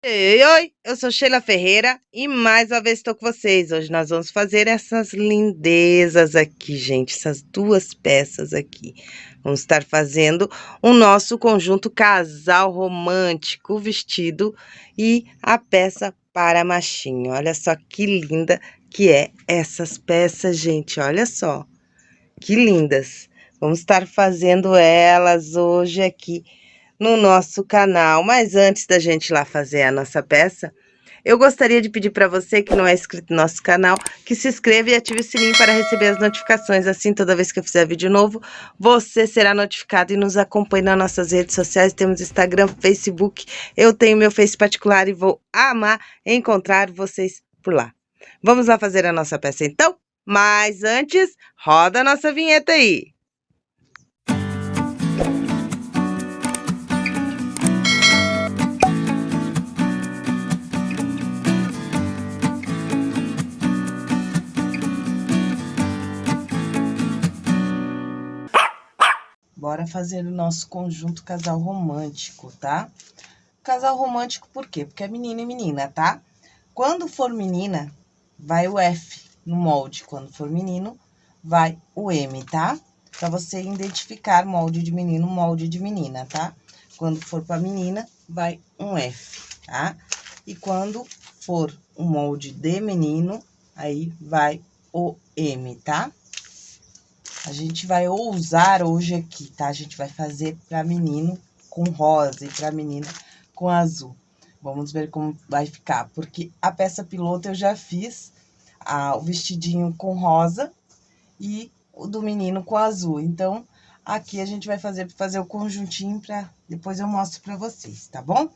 Oi, eu sou Sheila Ferreira e mais uma vez estou com vocês. Hoje nós vamos fazer essas lindezas aqui, gente, essas duas peças aqui. Vamos estar fazendo o nosso conjunto casal romântico, vestido e a peça para machinho. Olha só que linda que é essas peças, gente, olha só. Que lindas. Vamos estar fazendo elas hoje aqui no nosso canal. Mas antes da gente ir lá fazer a nossa peça, eu gostaria de pedir para você que não é inscrito no nosso canal, que se inscreva e ative o sininho para receber as notificações. Assim, toda vez que eu fizer vídeo novo, você será notificado e nos acompanhe nas nossas redes sociais. Temos Instagram, Facebook, eu tenho meu Face particular e vou amar encontrar vocês por lá. Vamos lá fazer a nossa peça então? Mas antes, roda a nossa vinheta aí! Bora fazer o nosso conjunto casal romântico, tá? Casal romântico por quê? Porque é menina e menina, tá? Quando for menina, vai o F no molde. Quando for menino, vai o M, tá? Pra você identificar molde de menino, molde de menina, tá? Quando for pra menina, vai um F, tá? E quando for um molde de menino, aí vai o M, tá? A gente vai ousar hoje aqui, tá? A gente vai fazer para menino com rosa e para menina com azul. Vamos ver como vai ficar, porque a peça piloto eu já fiz a, o vestidinho com rosa e o do menino com azul. Então, aqui a gente vai fazer, fazer o conjuntinho para depois eu mostro para vocês, tá bom?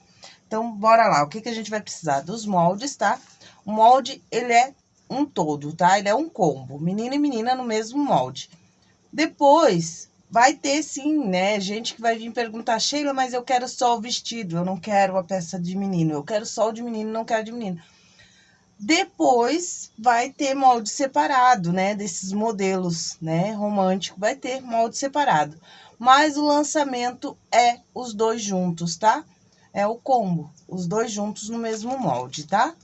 Então, bora lá. O que, que a gente vai precisar? Dos moldes, tá? O molde, ele é um todo, tá? Ele é um combo, menino e menina no mesmo molde. Depois, vai ter sim, né? Gente que vai vir perguntar, Sheila, mas eu quero só o vestido, eu não quero a peça de menino, eu quero só o de menino, não quero de menino. Depois, vai ter molde separado, né? Desses modelos, né? Romântico, vai ter molde separado. Mas o lançamento é os dois juntos, tá? É o combo, os dois juntos no mesmo molde, tá?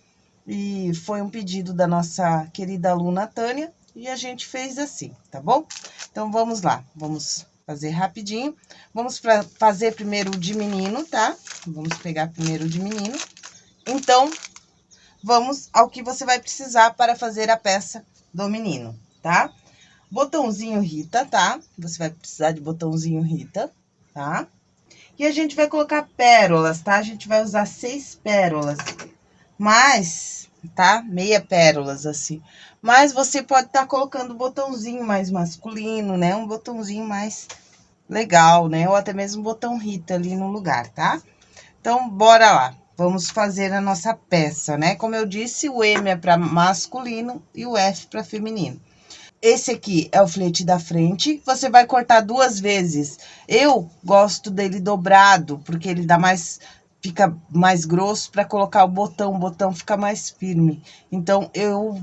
E foi um pedido da nossa querida aluna Tânia, e a gente fez assim, tá bom? Então, vamos lá, vamos fazer rapidinho. Vamos fazer primeiro o de menino, tá? Vamos pegar primeiro o de menino. Então, vamos ao que você vai precisar para fazer a peça do menino, tá? Botãozinho Rita, tá? Você vai precisar de botãozinho Rita, tá? E a gente vai colocar pérolas, tá? A gente vai usar seis pérolas, mas, tá? Meia pérolas, assim. Mas você pode estar tá colocando um botãozinho mais masculino, né? Um botãozinho mais legal, né? Ou até mesmo um botão Rita ali no lugar, tá? Então, bora lá. Vamos fazer a nossa peça, né? Como eu disse, o M é para masculino e o F para feminino. Esse aqui é o flete da frente, você vai cortar duas vezes. Eu gosto dele dobrado, porque ele dá mais fica mais grosso para colocar o botão, o botão fica mais firme. Então, eu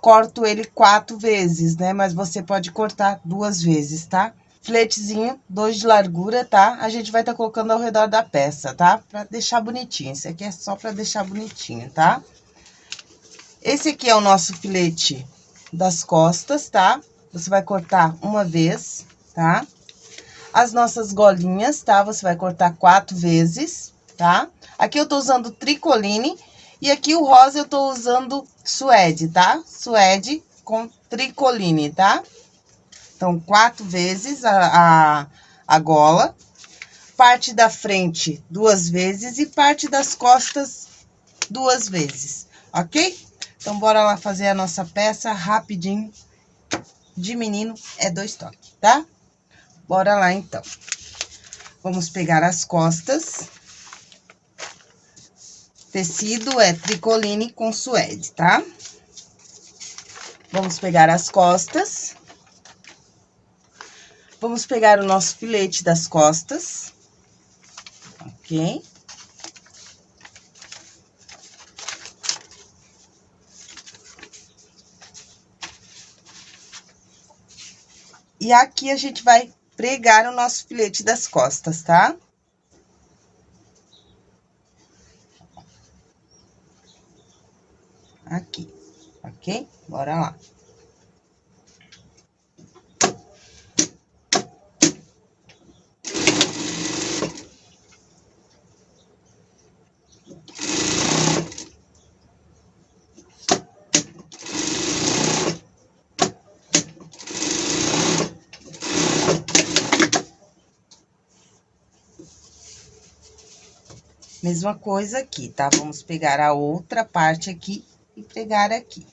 corto ele quatro vezes, né? Mas você pode cortar duas vezes, tá? Fletezinho, dois de largura, tá? A gente vai estar tá colocando ao redor da peça, tá? Pra deixar bonitinho. Esse aqui é só pra deixar bonitinho, tá? Esse aqui é o nosso filete das costas, tá? Você vai cortar uma vez, tá? As nossas golinhas, tá? Você vai cortar quatro vezes, tá? Aqui eu tô usando tricoline e aqui o rosa eu tô usando suede, tá? Suede com tricoline, tá? Então, quatro vezes a, a, a gola. Parte da frente, duas vezes. E parte das costas, duas vezes, ok? Então, bora lá fazer a nossa peça rapidinho. De menino é dois toques, tá? Bora lá, então. Vamos pegar as costas. Tecido é tricoline com suede, tá? Vamos pegar as costas. Vamos pegar o nosso filete das costas. Ok? E aqui a gente vai pregar o nosso filete das costas, tá? Aqui, ok? Bora lá. Mesma coisa aqui, tá? Vamos pegar a outra parte aqui e pregar aqui.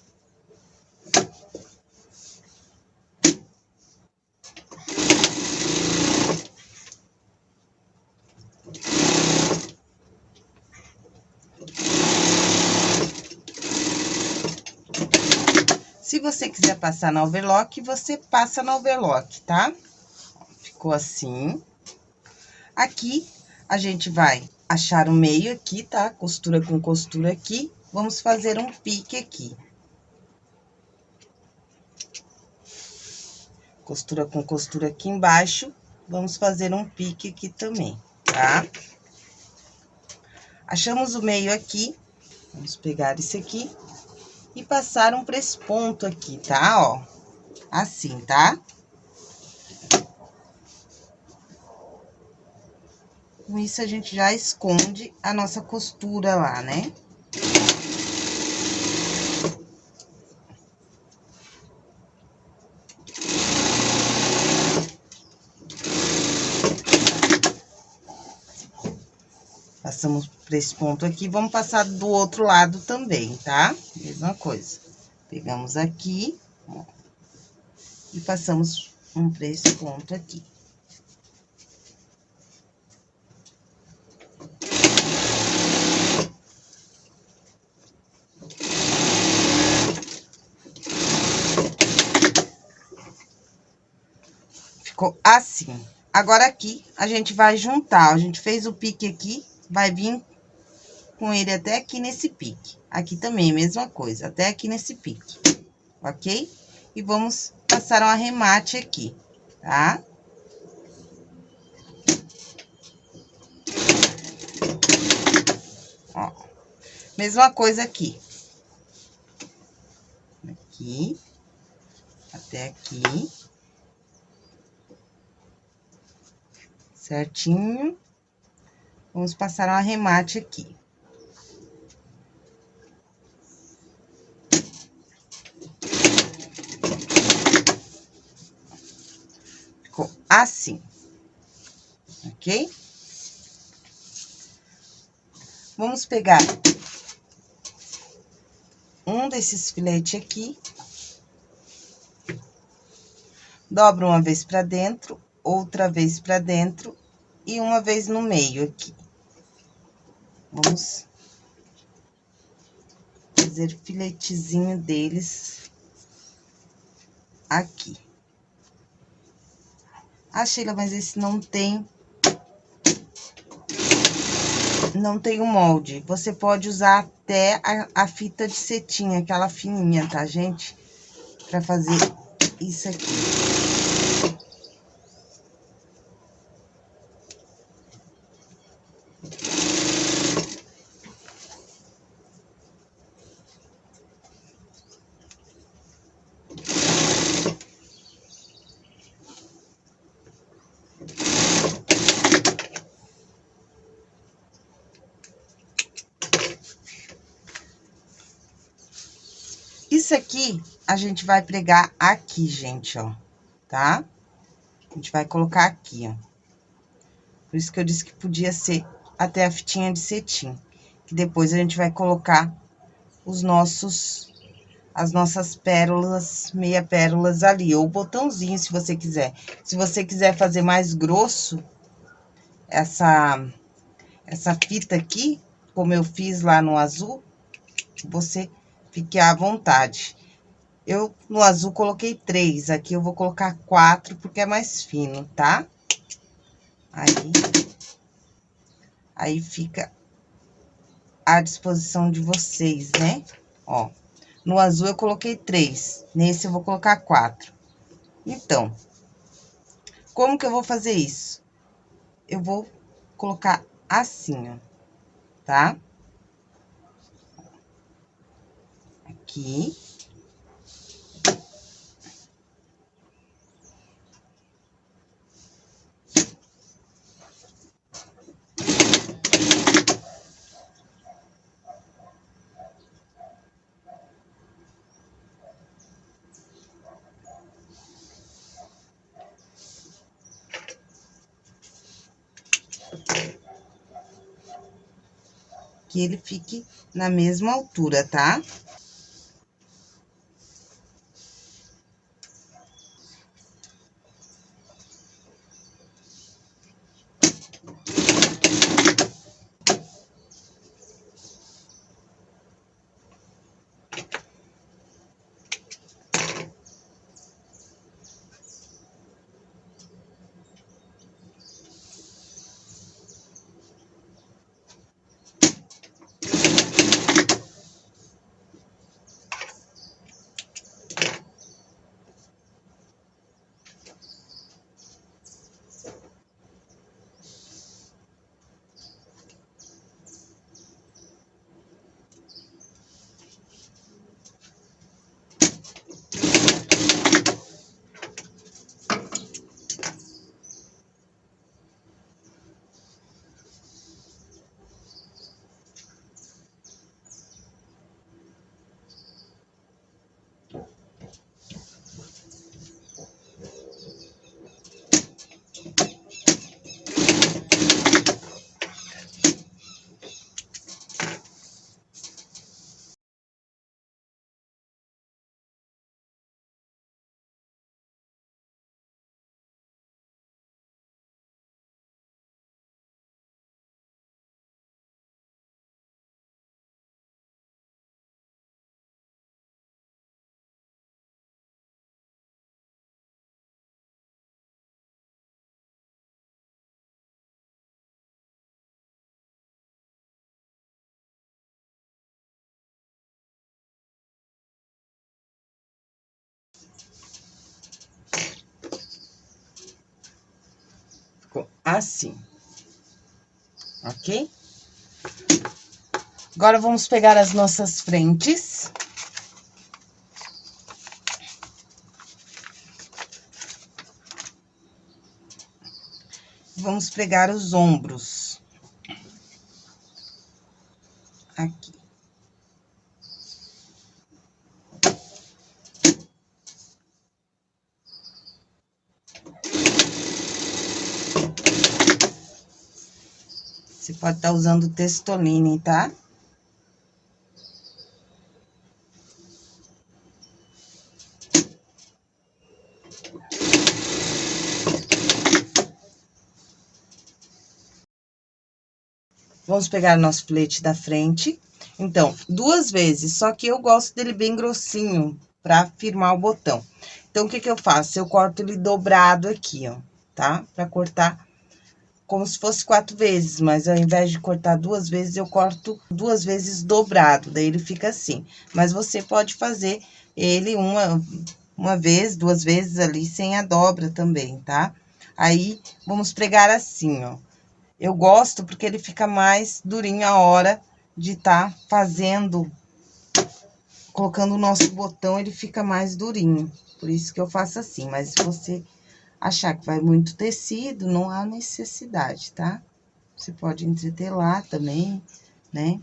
Se você quiser passar na overlock, você passa na overlock, tá? Ficou assim. Aqui, a gente vai achar o meio aqui, tá? Costura com costura aqui. Vamos fazer um pique aqui. Costura com costura aqui embaixo. Vamos fazer um pique aqui também, tá? Achamos o meio aqui. Vamos pegar esse aqui e passar um presponto aqui, tá? Ó, assim, tá? Com isso, a gente já esconde a nossa costura lá, né? Passamos por esse ponto aqui, vamos passar do outro lado também, tá? Mesma coisa. Pegamos aqui, ó, e passamos um pra esse ponto aqui. ficou assim. Agora, aqui, a gente vai juntar, a gente fez o pique aqui, vai vir com ele até aqui nesse pique. Aqui também, mesma coisa, até aqui nesse pique, ok? E vamos passar um arremate aqui, tá? Ó, mesma coisa aqui. Aqui, até aqui. certinho. Vamos passar um arremate aqui. Ficou assim, ok? Vamos pegar um desses filetes aqui. Dobra uma vez pra dentro, outra vez pra dentro e uma vez no meio aqui. Vamos fazer filetezinho deles aqui. Ah, Sheila, mas esse não tem... Não tem o molde. Você pode usar até a, a fita de cetim, aquela fininha, tá, gente? Pra fazer isso aqui. Isso aqui, a gente vai pregar aqui, gente, ó, tá? A gente vai colocar aqui, ó. Por isso que eu disse que podia ser até a fitinha de cetim. Que depois a gente vai colocar os nossos, as nossas pérolas, meia pérolas ali. Ou botãozinho, se você quiser. Se você quiser fazer mais grosso, essa, essa fita aqui, como eu fiz lá no azul, você Fique à vontade. Eu, no azul, coloquei três. Aqui eu vou colocar quatro, porque é mais fino, tá? Aí, aí fica à disposição de vocês, né? Ó, no azul eu coloquei três, nesse eu vou colocar quatro. Então, como que eu vou fazer isso? Eu vou colocar assim, ó, tá? Aqui. que ele fique na mesma altura, tá? ficou assim. Ok? Agora, vamos pegar as nossas frentes. Vamos pregar os ombros. Aqui. Pode estar tá usando testoline, tá? Vamos pegar nosso filete da frente. Então, duas vezes, só que eu gosto dele bem grossinho, pra firmar o botão. Então, o que que eu faço? Eu corto ele dobrado aqui, ó, tá? Pra cortar como se fosse quatro vezes, mas ao invés de cortar duas vezes, eu corto duas vezes dobrado, daí ele fica assim. Mas você pode fazer ele uma, uma vez, duas vezes ali, sem a dobra também, tá? Aí, vamos pregar assim, ó. Eu gosto porque ele fica mais durinho a hora de tá fazendo, colocando o nosso botão, ele fica mais durinho. Por isso que eu faço assim, mas se você achar que vai muito tecido, não há necessidade, tá? Você pode entretelar também, né?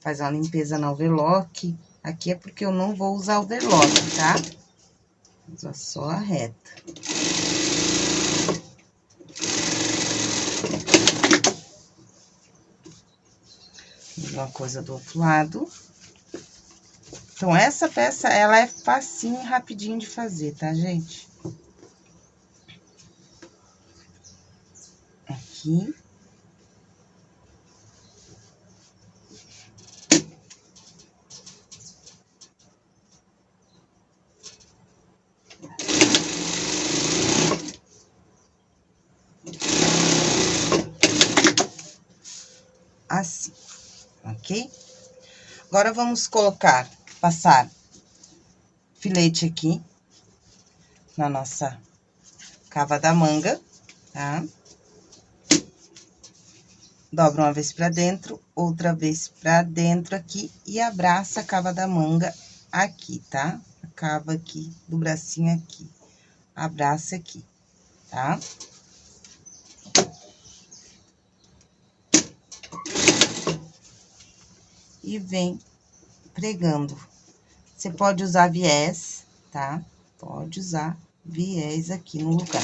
Faz uma limpeza no overlock. Aqui é porque eu não vou usar overlock, tá? Usa só a reta. Mesma coisa do outro lado. Então, essa peça, ela é facinho e rapidinho de fazer, tá, gente? Aqui. Assim, ok? Agora, vamos colocar, passar filete aqui na nossa cava da manga, tá? Dobra uma vez pra dentro, outra vez pra dentro aqui e abraça a cava da manga aqui, tá? Acaba aqui do bracinho aqui. Abraça aqui, tá? E vem pregando. Você pode usar viés, tá? Pode usar viés aqui no lugar.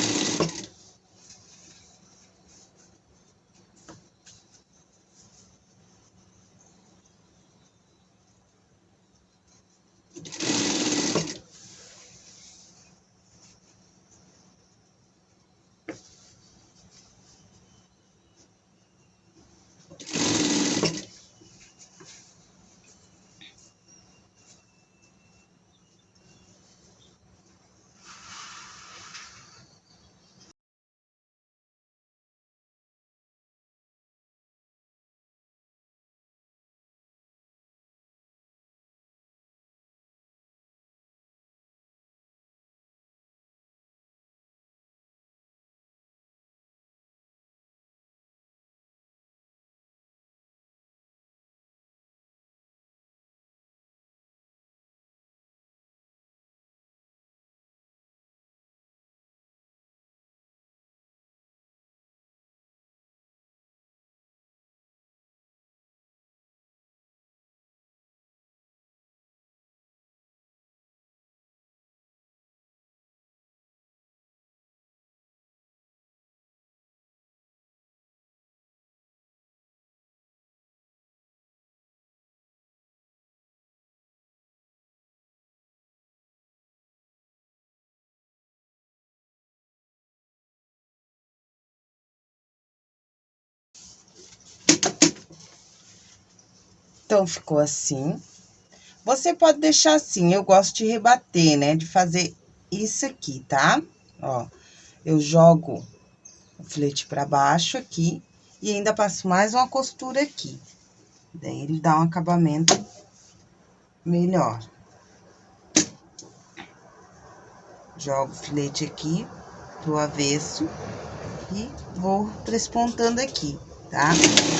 Então, ficou assim. Você pode deixar assim, eu gosto de rebater, né? De fazer isso aqui, tá? Ó, eu jogo o filete pra baixo aqui e ainda passo mais uma costura aqui. Daí, ele dá um acabamento melhor. Jogo o filete aqui pro avesso e vou trespontando aqui, tá? Tá?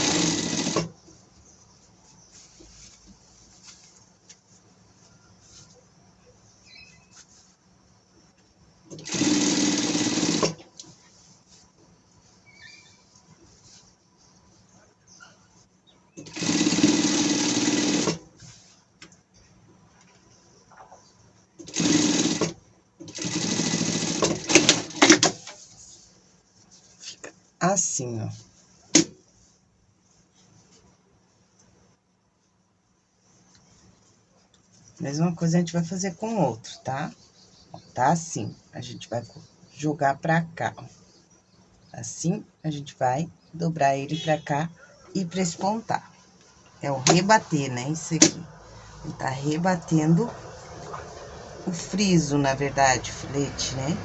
Assim, ó. Mesma coisa a gente vai fazer com o outro, tá? Tá assim, a gente vai jogar pra cá, ó. Assim, a gente vai dobrar ele pra cá e prespontar. É o rebater, né? Isso aqui. Ele tá rebatendo o friso, na verdade, filete, né?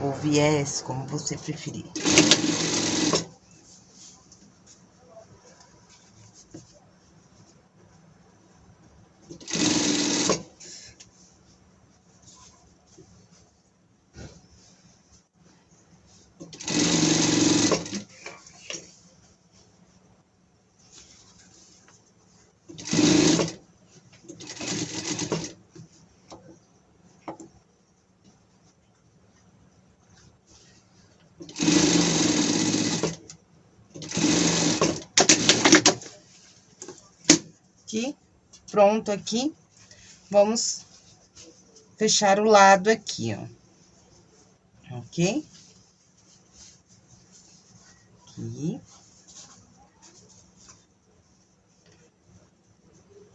Ou viés, como você preferir. aqui, pronto aqui. Vamos fechar o lado aqui, ó. Ok? Aqui.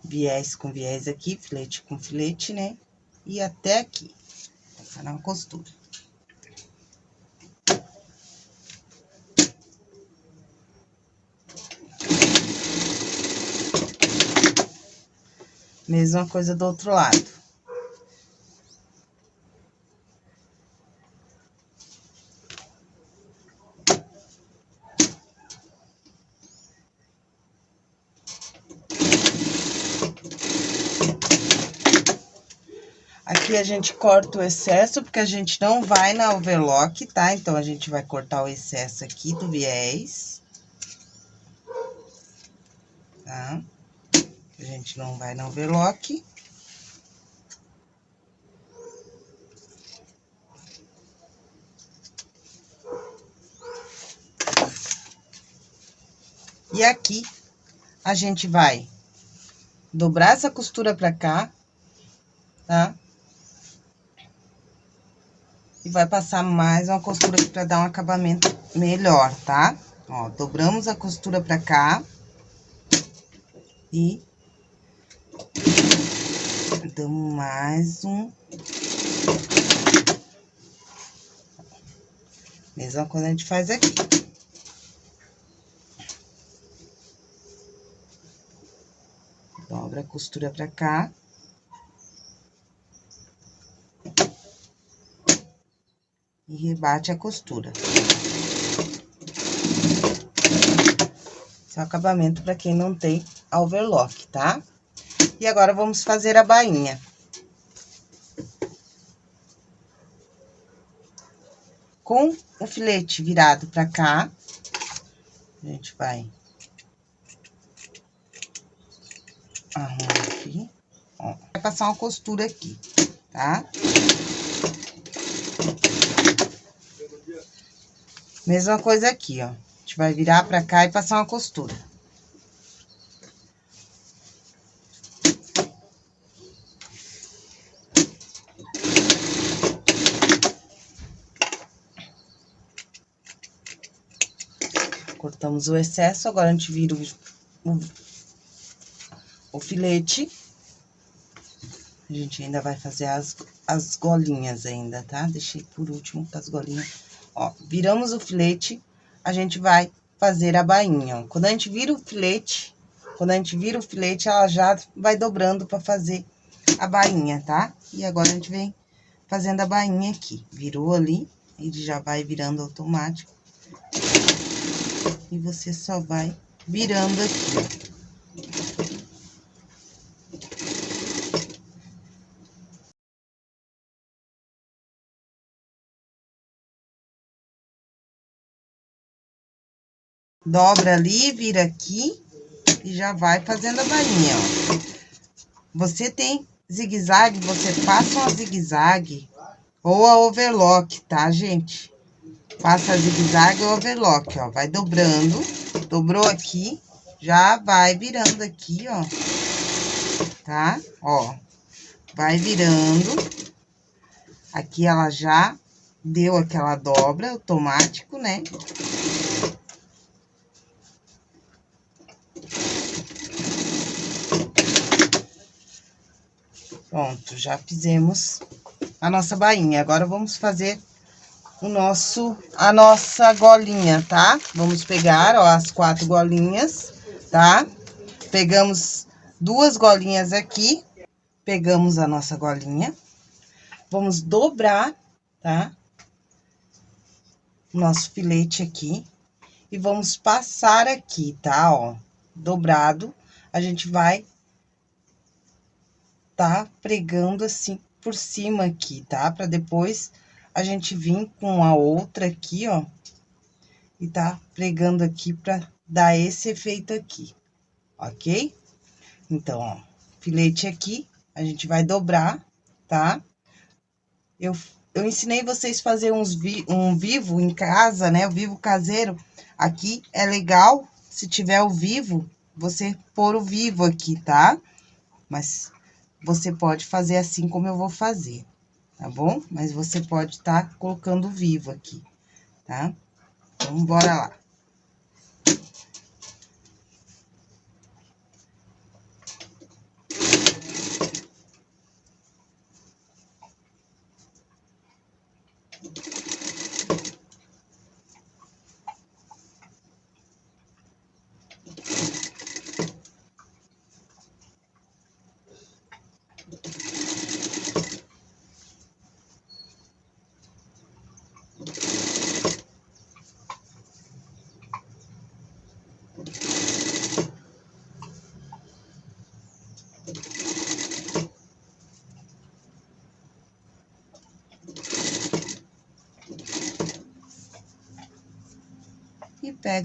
Viés com viés aqui, filete com filete, né? E até aqui. Passar na costura. Mesma coisa do outro lado. Aqui a gente corta o excesso, porque a gente não vai na overlock, tá? Então, a gente vai cortar o excesso aqui do viés. Tá? gente não vai no overlock. E aqui, a gente vai dobrar essa costura pra cá, tá? E vai passar mais uma costura aqui pra dar um acabamento melhor, tá? Ó, dobramos a costura pra cá. E damos mais um. Mesma coisa a gente faz aqui. Dobra a costura pra cá. E rebate a costura. Esse é o acabamento para quem não tem overlock, tá? E agora, vamos fazer a bainha. Com o filete virado pra cá, a gente vai... Arrumar aqui, ó. Vai passar uma costura aqui, tá? Mesma coisa aqui, ó. A gente vai virar pra cá e passar uma costura. Cortamos o excesso, agora a gente vira o, o, o filete. A gente ainda vai fazer as, as golinhas ainda, tá? Deixei por último as golinhas. Ó, viramos o filete, a gente vai fazer a bainha. Quando a gente vira o filete, quando a gente vira o filete, ela já vai dobrando pra fazer a bainha, tá? E agora, a gente vem fazendo a bainha aqui. Virou ali, ele já vai virando automático. E você só vai virando aqui, Dobra ali, vira aqui e já vai fazendo a bainha, ó. Você tem zigue-zague, você passa uma zigue-zague ou a overlock, tá, gente? Passa a zigue-zague ou overlock, ó. Vai dobrando, dobrou aqui, já vai virando aqui, ó. Tá? Ó, vai virando. Aqui ela já deu aquela dobra automático, né? Pronto, já fizemos a nossa bainha. Agora, vamos fazer o nosso, a nossa golinha, tá? Vamos pegar, ó, as quatro golinhas, tá? Pegamos duas golinhas aqui, pegamos a nossa golinha, vamos dobrar, tá? Nosso filete aqui, e vamos passar aqui, tá? Ó, dobrado, a gente vai tá pregando assim por cima aqui, tá? Pra depois a gente vir com a outra aqui, ó, e tá pregando aqui pra dar esse efeito aqui, ok? Então, ó, filete aqui, a gente vai dobrar, tá? Eu, eu ensinei vocês fazer uns vi, um vivo em casa, né? O vivo caseiro. Aqui é legal, se tiver o vivo, você pôr o vivo aqui, tá? Mas você pode fazer assim como eu vou fazer tá bom? Mas você pode estar tá colocando vivo aqui, tá? Então, bora lá.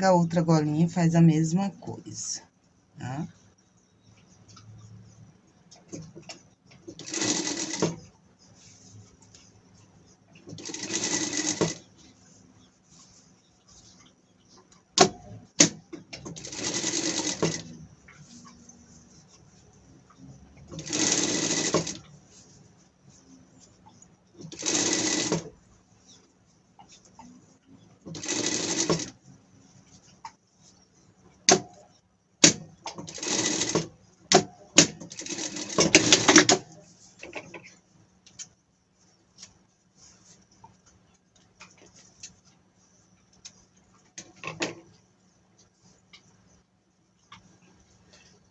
Pega outra golinha e faz a mesma coisa, tá? Ficou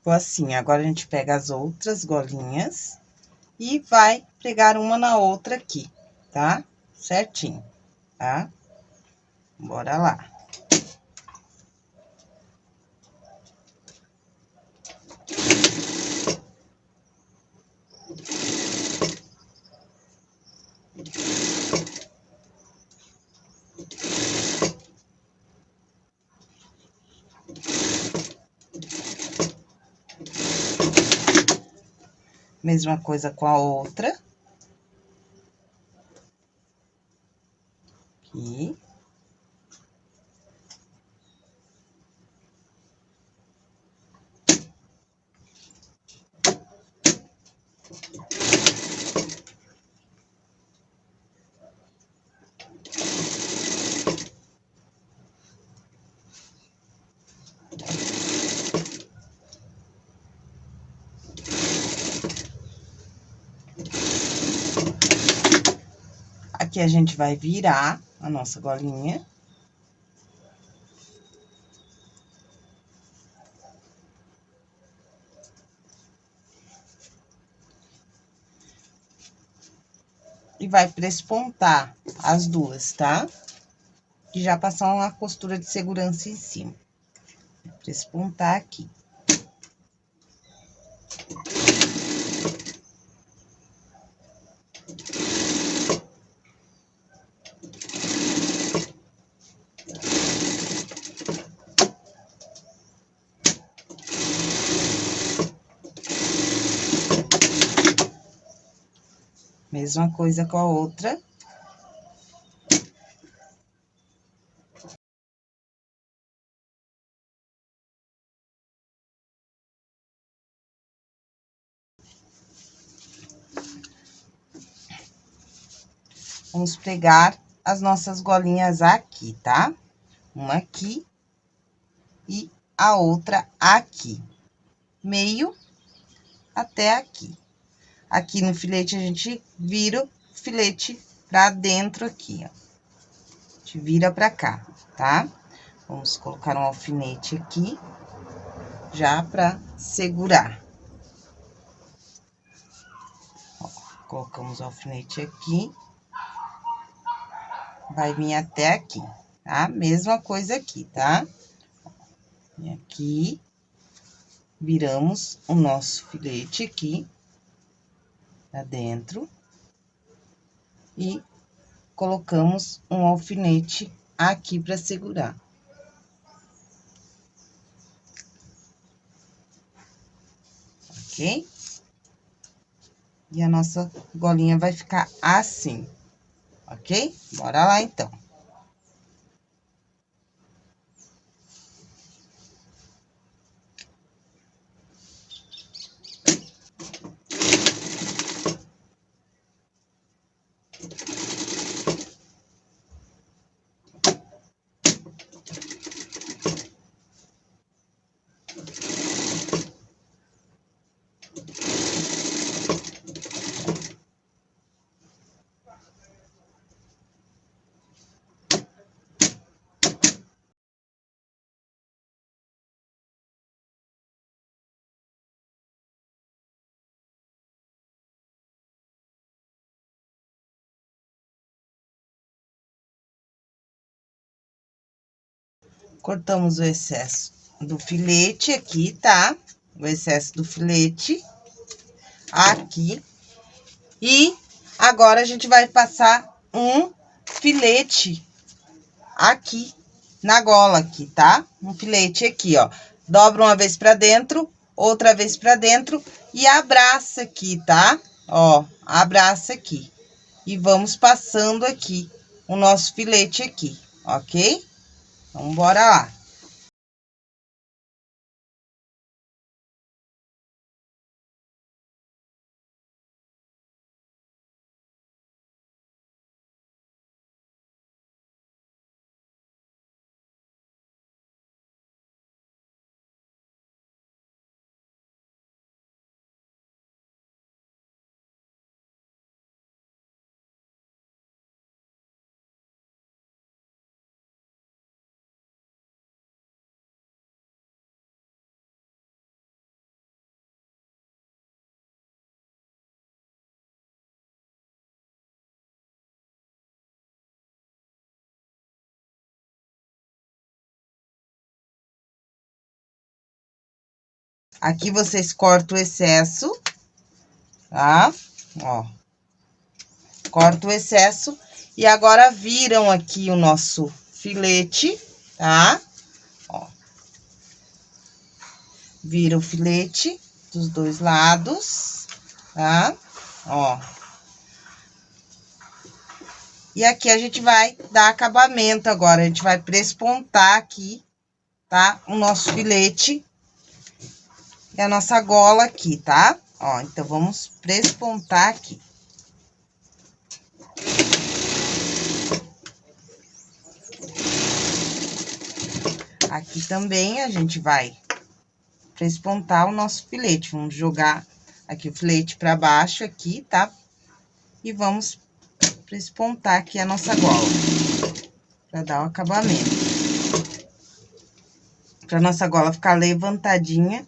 assim, agora a gente pega as outras golinhas e vai pregar uma na outra aqui, tá? Certinho, tá? Bora lá. Mesma coisa com a outra. Aqui. Aqui a gente vai virar a nossa golinha. E vai prespontar as duas, tá? E já passar uma costura de segurança em cima. Prespontar aqui. Mesma coisa com a outra. Vamos pregar as nossas golinhas aqui, tá? Uma aqui e a outra aqui. Meio até aqui. Aqui no filete, a gente vira o filete pra dentro aqui, ó. A gente vira pra cá, tá? Vamos colocar um alfinete aqui, já pra segurar. Ó, colocamos o alfinete aqui. Vai vir até aqui, tá? Mesma coisa aqui, tá? E aqui, viramos o nosso filete aqui pra dentro. E colocamos um alfinete aqui para segurar. Ok? E a nossa golinha vai ficar assim, ok? Bora lá, então. Cortamos o excesso do filete aqui, tá? O excesso do filete aqui. E agora, a gente vai passar um filete aqui na gola aqui, tá? Um filete aqui, ó. Dobra uma vez pra dentro, outra vez pra dentro e abraça aqui, tá? Ó, abraça aqui. E vamos passando aqui o nosso filete aqui, ok? Então, bora lá. Aqui vocês cortam o excesso, tá? Ó. Corta o excesso e agora viram aqui o nosso filete, tá? Ó. Vira o filete dos dois lados, tá? Ó. E aqui a gente vai dar acabamento agora, a gente vai prespontar aqui, tá? O nosso filete e a nossa gola aqui, tá? Ó, então, vamos prespontar aqui. Aqui também a gente vai prespontar o nosso filete. Vamos jogar aqui o filete pra baixo aqui, tá? E vamos prespontar aqui a nossa gola. Pra dar o acabamento. Pra nossa gola ficar levantadinha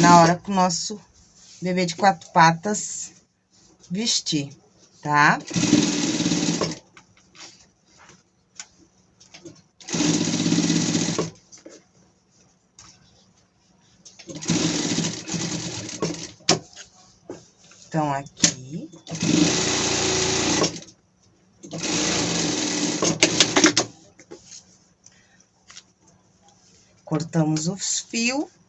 na hora que o nosso bebê de quatro patas vestir, tá? Então, aqui. Cortamos os fios.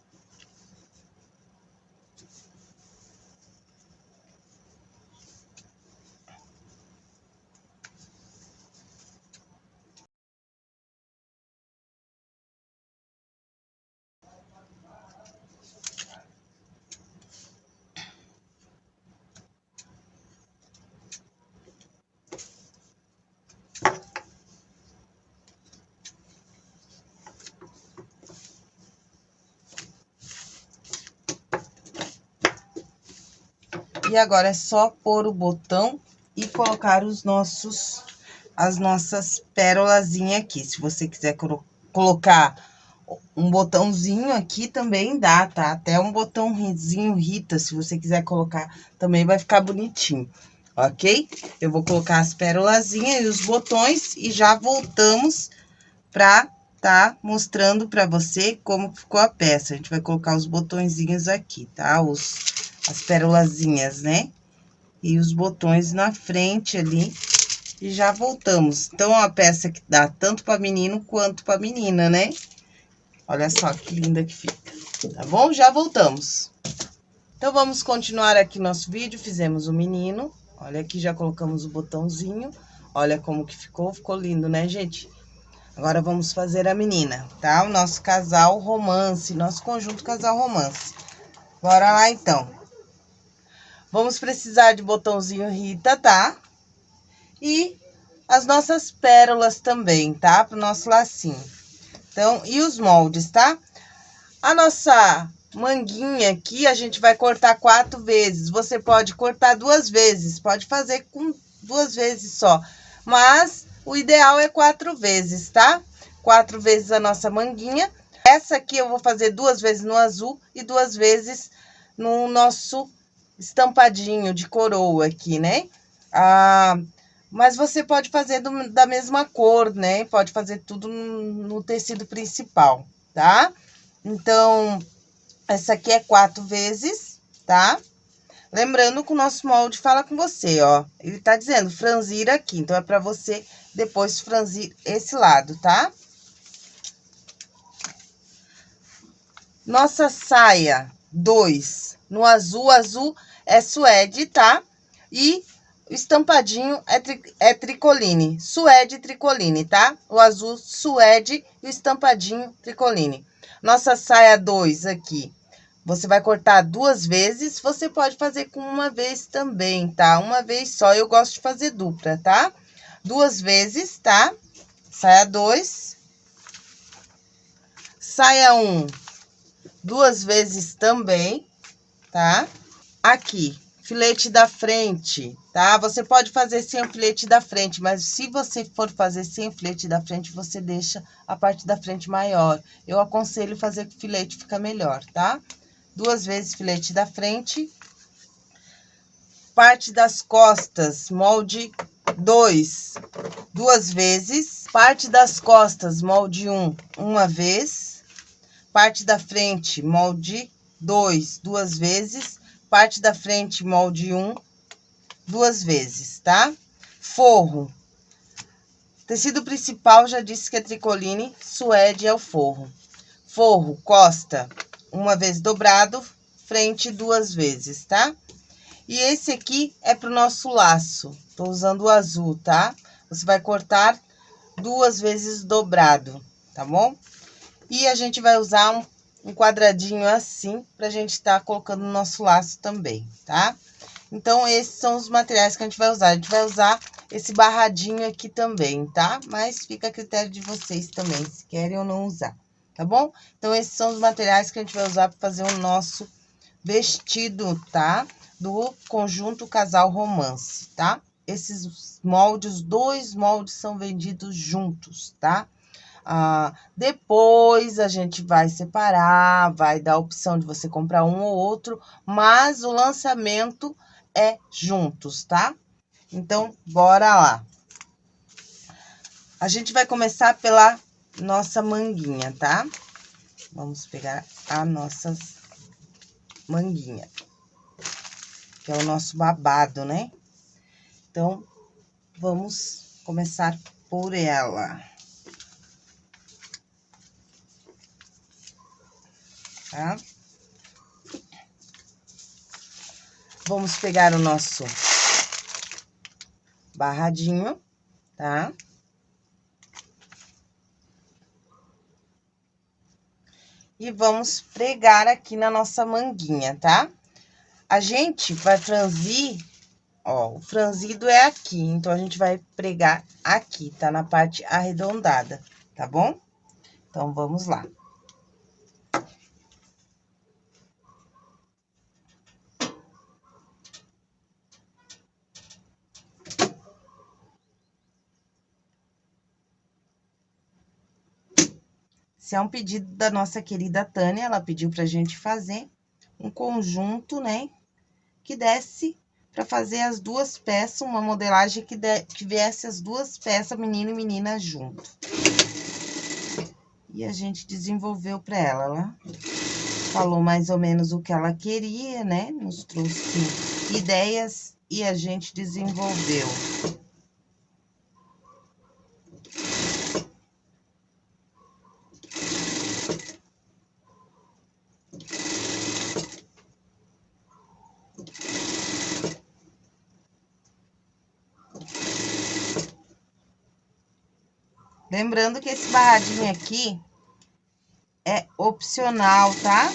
E agora é só pôr o botão e colocar os nossos, as nossas pérolazinhas aqui. Se você quiser colocar um botãozinho aqui também dá, tá? Até um botãozinho Rita, se você quiser colocar, também vai ficar bonitinho, ok? Eu vou colocar as pérolazinhas e os botões e já voltamos pra tá mostrando pra você como ficou a peça. A gente vai colocar os botõezinhos aqui, tá? Os as pérolazinhas, né? E os botões na frente ali. E já voltamos. Então, é uma peça que dá tanto para menino quanto para menina, né? Olha só que linda que fica, tá bom? Já voltamos. Então, vamos continuar aqui nosso vídeo. Fizemos o menino. Olha aqui, já colocamos o botãozinho. Olha como que ficou. Ficou lindo, né, gente? Agora, vamos fazer a menina, tá? O nosso casal romance, nosso conjunto casal romance. Bora lá, então. Vamos precisar de botãozinho Rita, tá? E as nossas pérolas também, tá? Pro nosso lacinho. Então, e os moldes, tá? A nossa manguinha aqui, a gente vai cortar quatro vezes. Você pode cortar duas vezes, pode fazer com duas vezes só. Mas, o ideal é quatro vezes, tá? Quatro vezes a nossa manguinha. Essa aqui eu vou fazer duas vezes no azul e duas vezes no nosso estampadinho de coroa aqui, né? Ah, mas você pode fazer do, da mesma cor, né? Pode fazer tudo no, tecido principal, tá? Então, essa aqui é quatro vezes, tá? Lembrando que o nosso molde fala com você, ó. Ele tá dizendo franzir aqui, então é pra você depois franzir esse lado, tá? Nossa saia 2 no azul, azul é suede, tá? E o estampadinho é, tri, é tricoline, suede tricoline, tá? O azul suede e o estampadinho tricoline. Nossa saia 2 aqui, você vai cortar duas vezes, você pode fazer com uma vez também, tá? Uma vez só, eu gosto de fazer dupla, tá? Duas vezes, tá? Saia 2. Saia 1, um, duas vezes também, tá? Aqui, filete da frente, tá? Você pode fazer sem o filete da frente, mas se você for fazer sem o filete da frente, você deixa a parte da frente maior. Eu aconselho fazer com filete, fica melhor, tá? Duas vezes filete da frente. Parte das costas, molde 2, duas vezes. Parte das costas, molde 1, um, uma vez parte da frente, molde 2, duas vezes, parte da frente, molde 1, um, duas vezes, tá? Forro. Tecido principal, já disse que é tricoline, suede é o forro. Forro, costa, uma vez dobrado, frente duas vezes, tá? E esse aqui é pro nosso laço. Tô usando o azul, tá? Você vai cortar duas vezes dobrado, tá bom? E a gente vai usar um, um quadradinho assim, pra gente estar tá colocando no nosso laço também, tá? Então, esses são os materiais que a gente vai usar. A gente vai usar esse barradinho aqui também, tá? Mas fica a critério de vocês também, se querem ou não usar, tá bom? Então, esses são os materiais que a gente vai usar para fazer o nosso vestido, tá? Do conjunto Casal Romance, tá? Esses moldes, dois moldes são vendidos juntos, tá? Ah, depois a gente vai separar, vai dar a opção de você comprar um ou outro, mas o lançamento é juntos, tá? Então, bora lá. A gente vai começar pela nossa manguinha, tá? Vamos pegar a nossa manguinha, que é o nosso babado, né? Então, vamos começar por ela. Tá? Vamos pegar o nosso barradinho, tá? E vamos pregar aqui na nossa manguinha, tá? A gente vai franzir, ó, o franzido é aqui, então a gente vai pregar aqui, tá? Na parte arredondada, tá bom? Então, vamos lá. Esse é um pedido da nossa querida Tânia, ela pediu pra gente fazer um conjunto, né? Que desse para fazer as duas peças, uma modelagem que, de, que viesse as duas peças, menino e menina, junto. E a gente desenvolveu para ela, ela falou mais ou menos o que ela queria, né? Nos trouxe ideias e a gente desenvolveu. Lembrando que esse barradinho aqui é opcional, tá?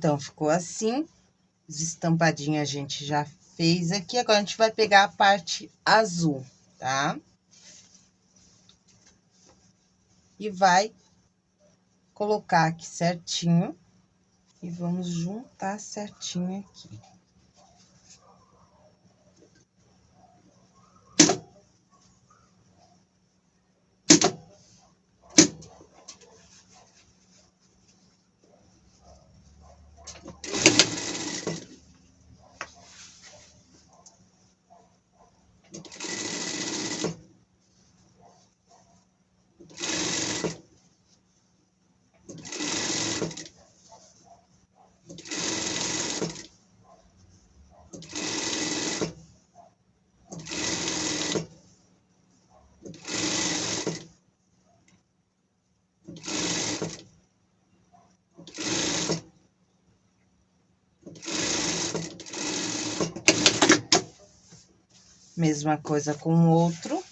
Então, ficou assim. Os estampadinhos a gente já fez aqui. Agora, a gente vai pegar a parte azul, tá? E vai colocar aqui certinho. E vamos juntar certinho aqui. Mesma coisa com o outro.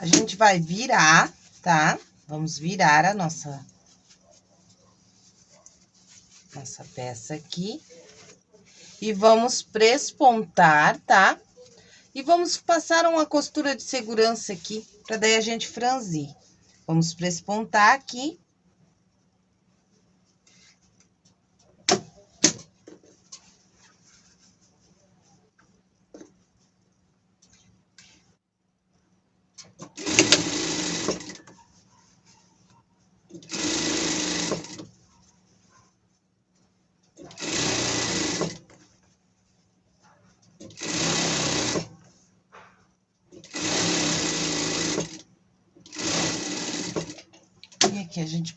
A gente vai virar, tá? Vamos virar a nossa... Nossa peça aqui. E vamos prespontar, tá? E vamos passar uma costura de segurança aqui, pra daí a gente franzir. Vamos prespontar aqui.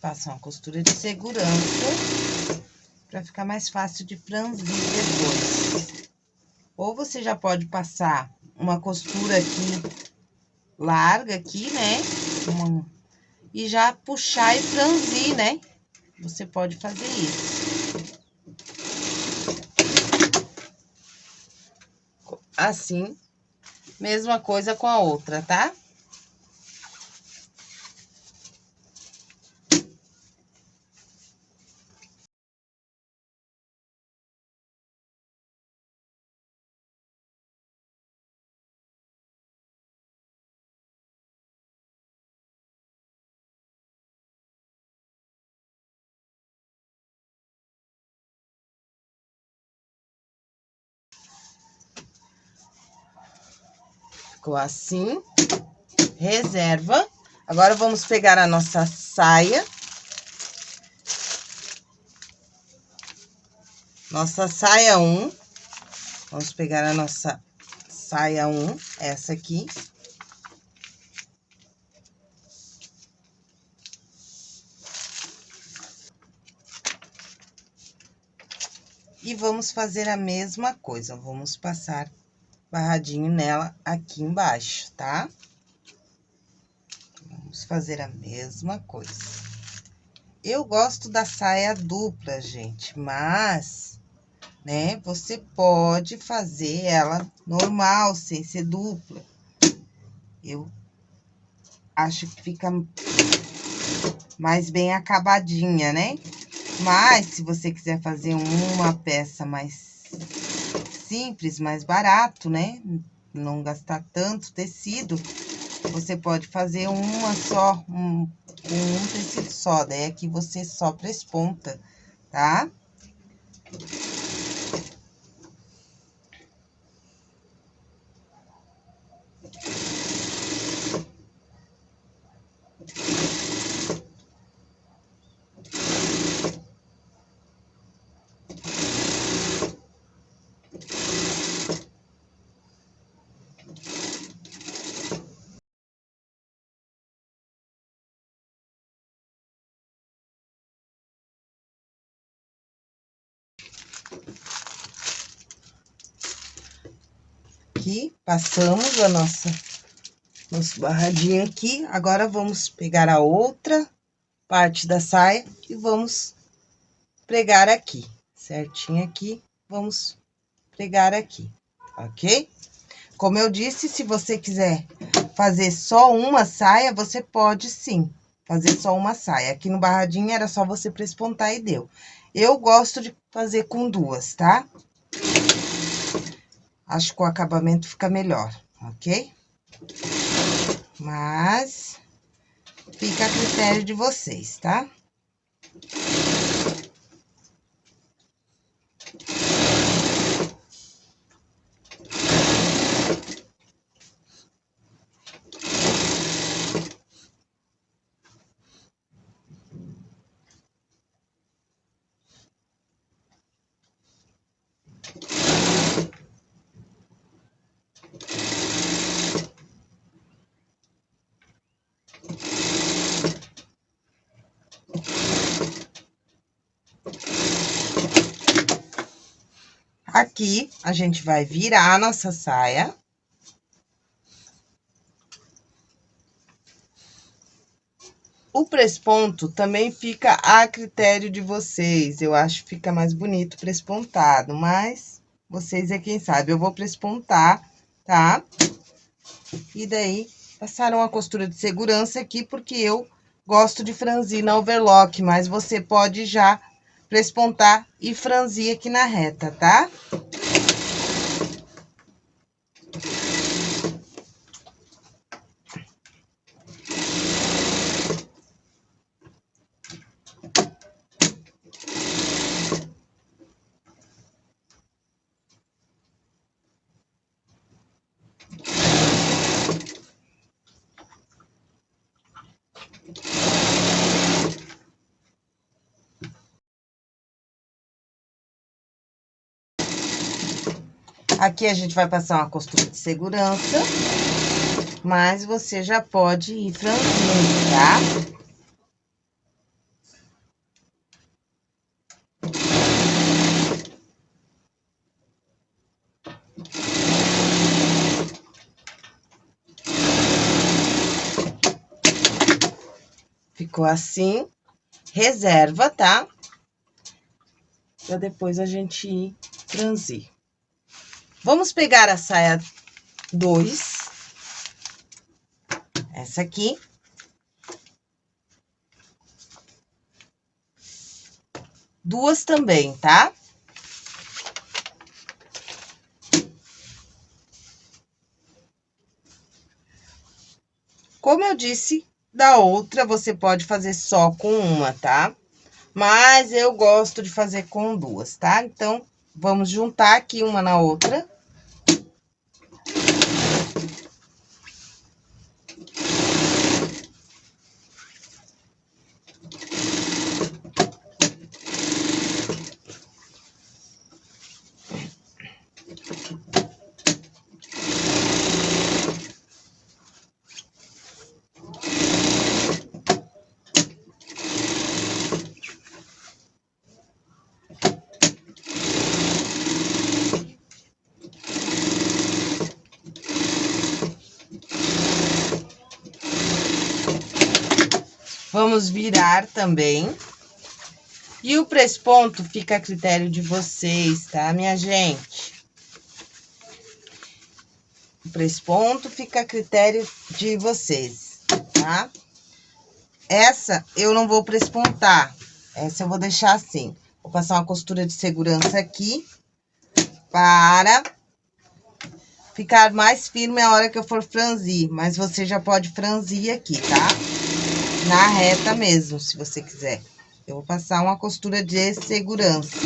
Aqui a gente passa uma costura de segurança para ficar mais fácil de franzir depois. Ou você já pode passar uma costura aqui larga aqui, né? Uma, e já puxar e franzir, né? Você pode fazer isso. Assim, mesma coisa com a outra, tá? Ficou assim. Reserva. Agora, vamos pegar a nossa saia. Nossa saia 1. Um. Vamos pegar a nossa saia 1, um, essa aqui. E vamos fazer a mesma coisa, vamos passar barradinho nela aqui embaixo, tá? Vamos fazer a mesma coisa. Eu gosto da saia dupla, gente, mas, né, você pode fazer ela normal, sem ser dupla. Eu acho que fica mais bem acabadinha, né? Mas, se você quiser fazer uma peça mais simples, mais barato, né? Não gastar tanto tecido, você pode fazer uma só, um, um tecido só, daí aqui você só presponta, tá? Aqui, passamos a nossa, nosso barradinho aqui. Agora, vamos pegar a outra parte da saia e vamos pregar aqui, certinho aqui. Vamos pregar aqui, ok? Como eu disse, se você quiser fazer só uma saia, você pode sim fazer só uma saia. Aqui no barradinho era só você prespontar e deu. Eu gosto de fazer com duas, tá? Acho que o acabamento fica melhor, ok? Mas, fica a critério de vocês, tá? Aqui, a gente vai virar a nossa saia. O presponto também fica a critério de vocês. Eu acho que fica mais bonito prespontado, mas vocês é quem sabe. Eu vou prespontar, tá? E daí, passaram a costura de segurança aqui, porque eu gosto de franzir na overlock, mas você pode já prespontar e franzir aqui na reta, tá? Aqui a gente vai passar uma costura de segurança, mas você já pode ir franzindo, tá? Ficou assim, reserva, tá? Pra depois a gente ir franzir. Vamos pegar a saia 2. Essa aqui. Duas também, tá? Como eu disse, da outra você pode fazer só com uma, tá? Mas eu gosto de fazer com duas, tá? Então, vamos juntar aqui uma na outra. Vamos virar também. E o presponto fica a critério de vocês, tá, minha gente? O presponto fica a critério de vocês, tá? Essa eu não vou prespontar, essa eu vou deixar assim. Vou passar uma costura de segurança aqui, para ficar mais firme a hora que eu for franzir. Mas você já pode franzir aqui, tá? Na reta mesmo, se você quiser. Eu vou passar uma costura de segurança.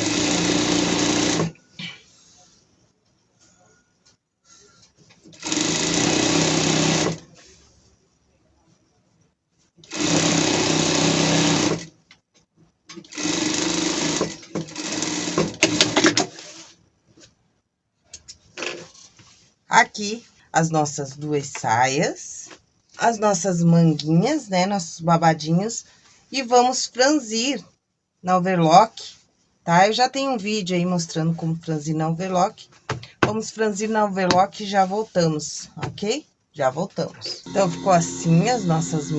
Aqui, as nossas duas saias as nossas manguinhas, né? Nossos babadinhos. E vamos franzir na overlock, tá? Eu já tenho um vídeo aí mostrando como franzir na overlock. Vamos franzir na overlock e já voltamos, ok? Já voltamos. Então, ficou assim as nossas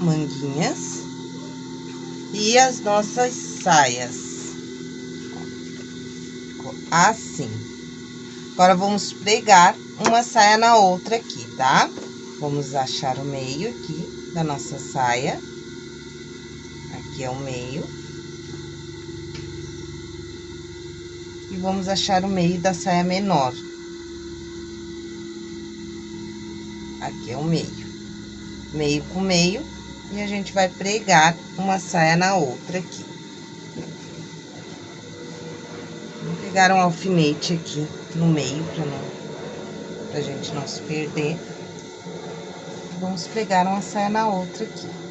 manguinhas. E as nossas saias. Ficou assim. Agora, vamos pregar uma saia na outra aqui, tá? Tá? Vamos achar o meio aqui da nossa saia. Aqui é o meio. E vamos achar o meio da saia menor. Aqui é o meio. Meio com meio, e a gente vai pregar uma saia na outra aqui. Vou pegar um alfinete aqui no meio, pra, não, pra gente não se perder. Vamos pregar uma saia na outra aqui.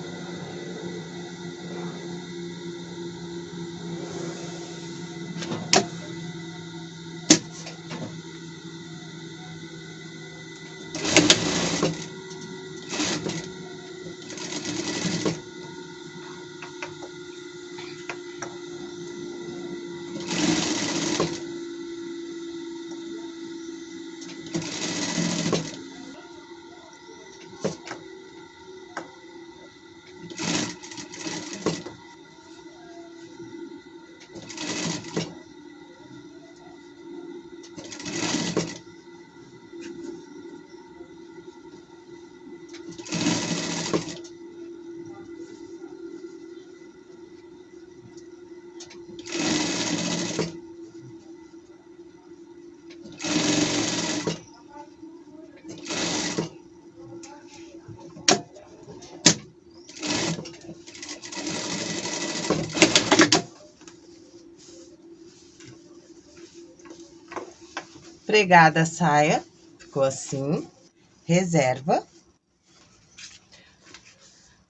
Pregada a saia, ficou assim, reserva.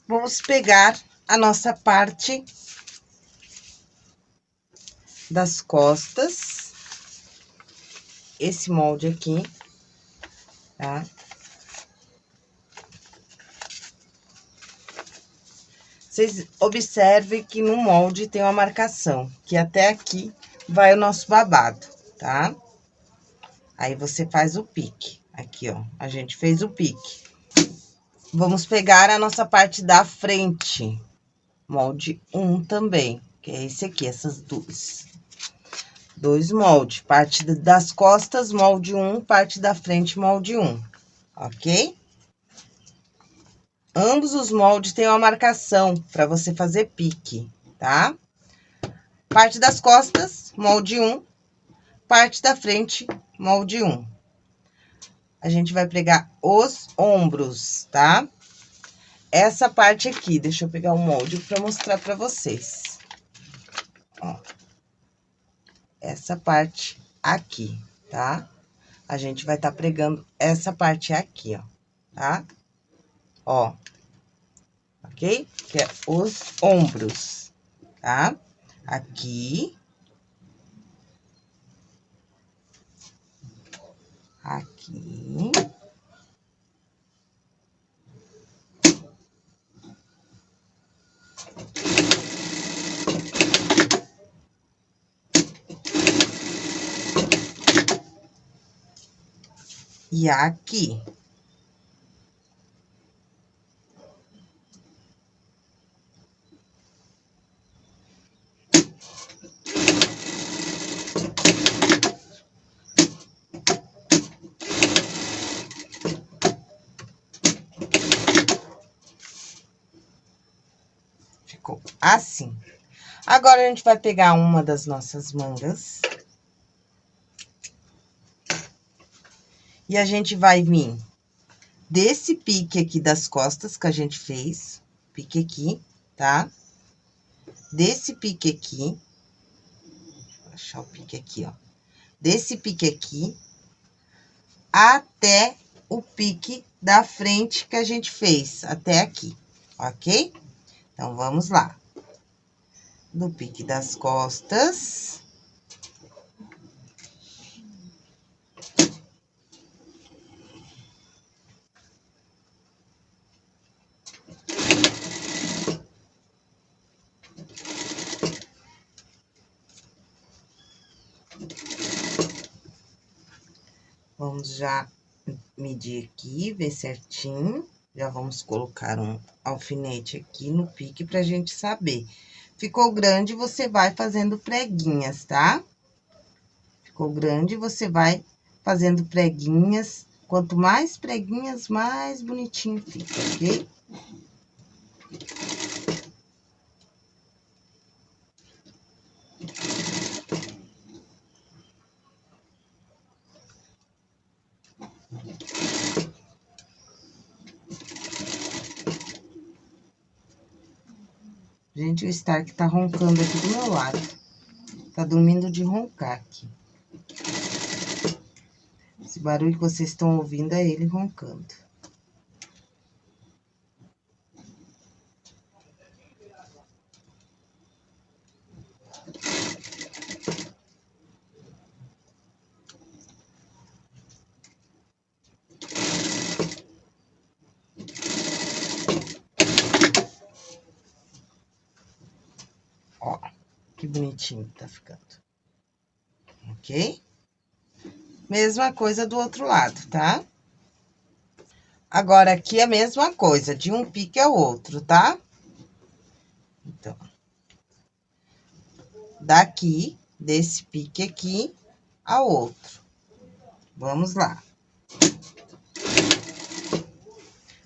Vamos pegar a nossa parte das costas, esse molde aqui, tá? Vocês observem que no molde tem uma marcação, que até aqui vai o nosso babado, tá? Aí, você faz o pique. Aqui, ó, a gente fez o pique. Vamos pegar a nossa parte da frente. Molde um também, que é esse aqui, essas duas. Dois moldes, parte das costas, molde um, parte da frente, molde um, ok? Ambos os moldes têm uma marcação para você fazer pique, tá? Parte das costas, molde um, parte da frente, molde um. A gente vai pregar os ombros, tá? Essa parte aqui, deixa eu pegar o molde para mostrar para vocês. Ó. Essa parte aqui, tá? A gente vai estar tá pregando essa parte aqui, ó, tá? Ó. Ok? Que é os ombros, tá? Aqui aqui. E aqui. Assim. Agora, a gente vai pegar uma das nossas mangas. E a gente vai vir desse pique aqui das costas que a gente fez, pique aqui, tá? Desse pique aqui, vou achar o pique aqui, ó. Desse pique aqui, até o pique da frente que a gente fez, até aqui, ok? Então, vamos lá do pique das costas. Vamos já medir aqui, ver certinho. Já vamos colocar um alfinete aqui no pique pra gente saber Ficou grande, você vai fazendo preguinhas, tá? Ficou grande, você vai fazendo preguinhas. Quanto mais preguinhas, mais bonitinho fica, ok? Gente, o Stark tá roncando aqui do meu lado. Tá dormindo de roncar aqui. Esse barulho que vocês estão ouvindo é ele roncando. que bonitinho que tá ficando. Ok? Mesma coisa do outro lado, tá? Agora, aqui é a mesma coisa, de um pique ao outro, tá? Então, daqui, desse pique aqui ao outro. Vamos lá.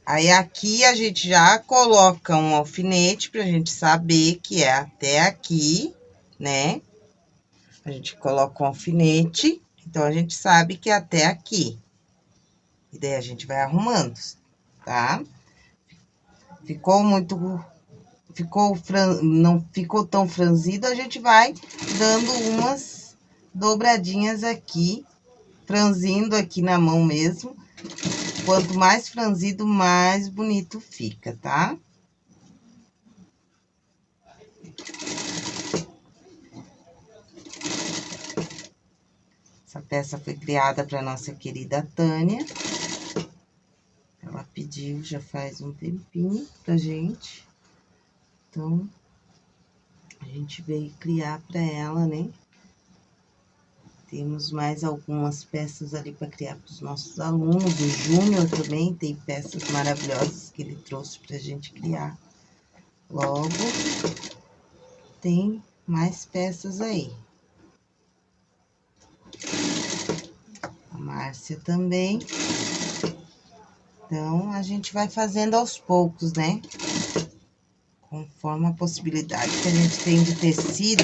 Aí, aqui, a gente já coloca um alfinete pra gente saber que é até aqui, né? A gente coloca um alfinete, então, a gente sabe que é até aqui. E daí, a gente vai arrumando, tá? Ficou muito... Ficou fran... não ficou tão franzido, a gente vai dando umas dobradinhas aqui, franzindo aqui na mão mesmo. Quanto mais franzido, mais bonito fica, tá? Essa peça foi criada para nossa querida Tânia. Ela pediu já faz um tempinho pra gente. Então, a gente veio criar para ela, né? Temos mais algumas peças ali para criar para os nossos alunos. O Júnior também tem peças maravilhosas que ele trouxe para a gente criar. Logo, tem mais peças aí. Márcia também. Então, a gente vai fazendo aos poucos, né? Conforme a possibilidade que a gente tem de tecido.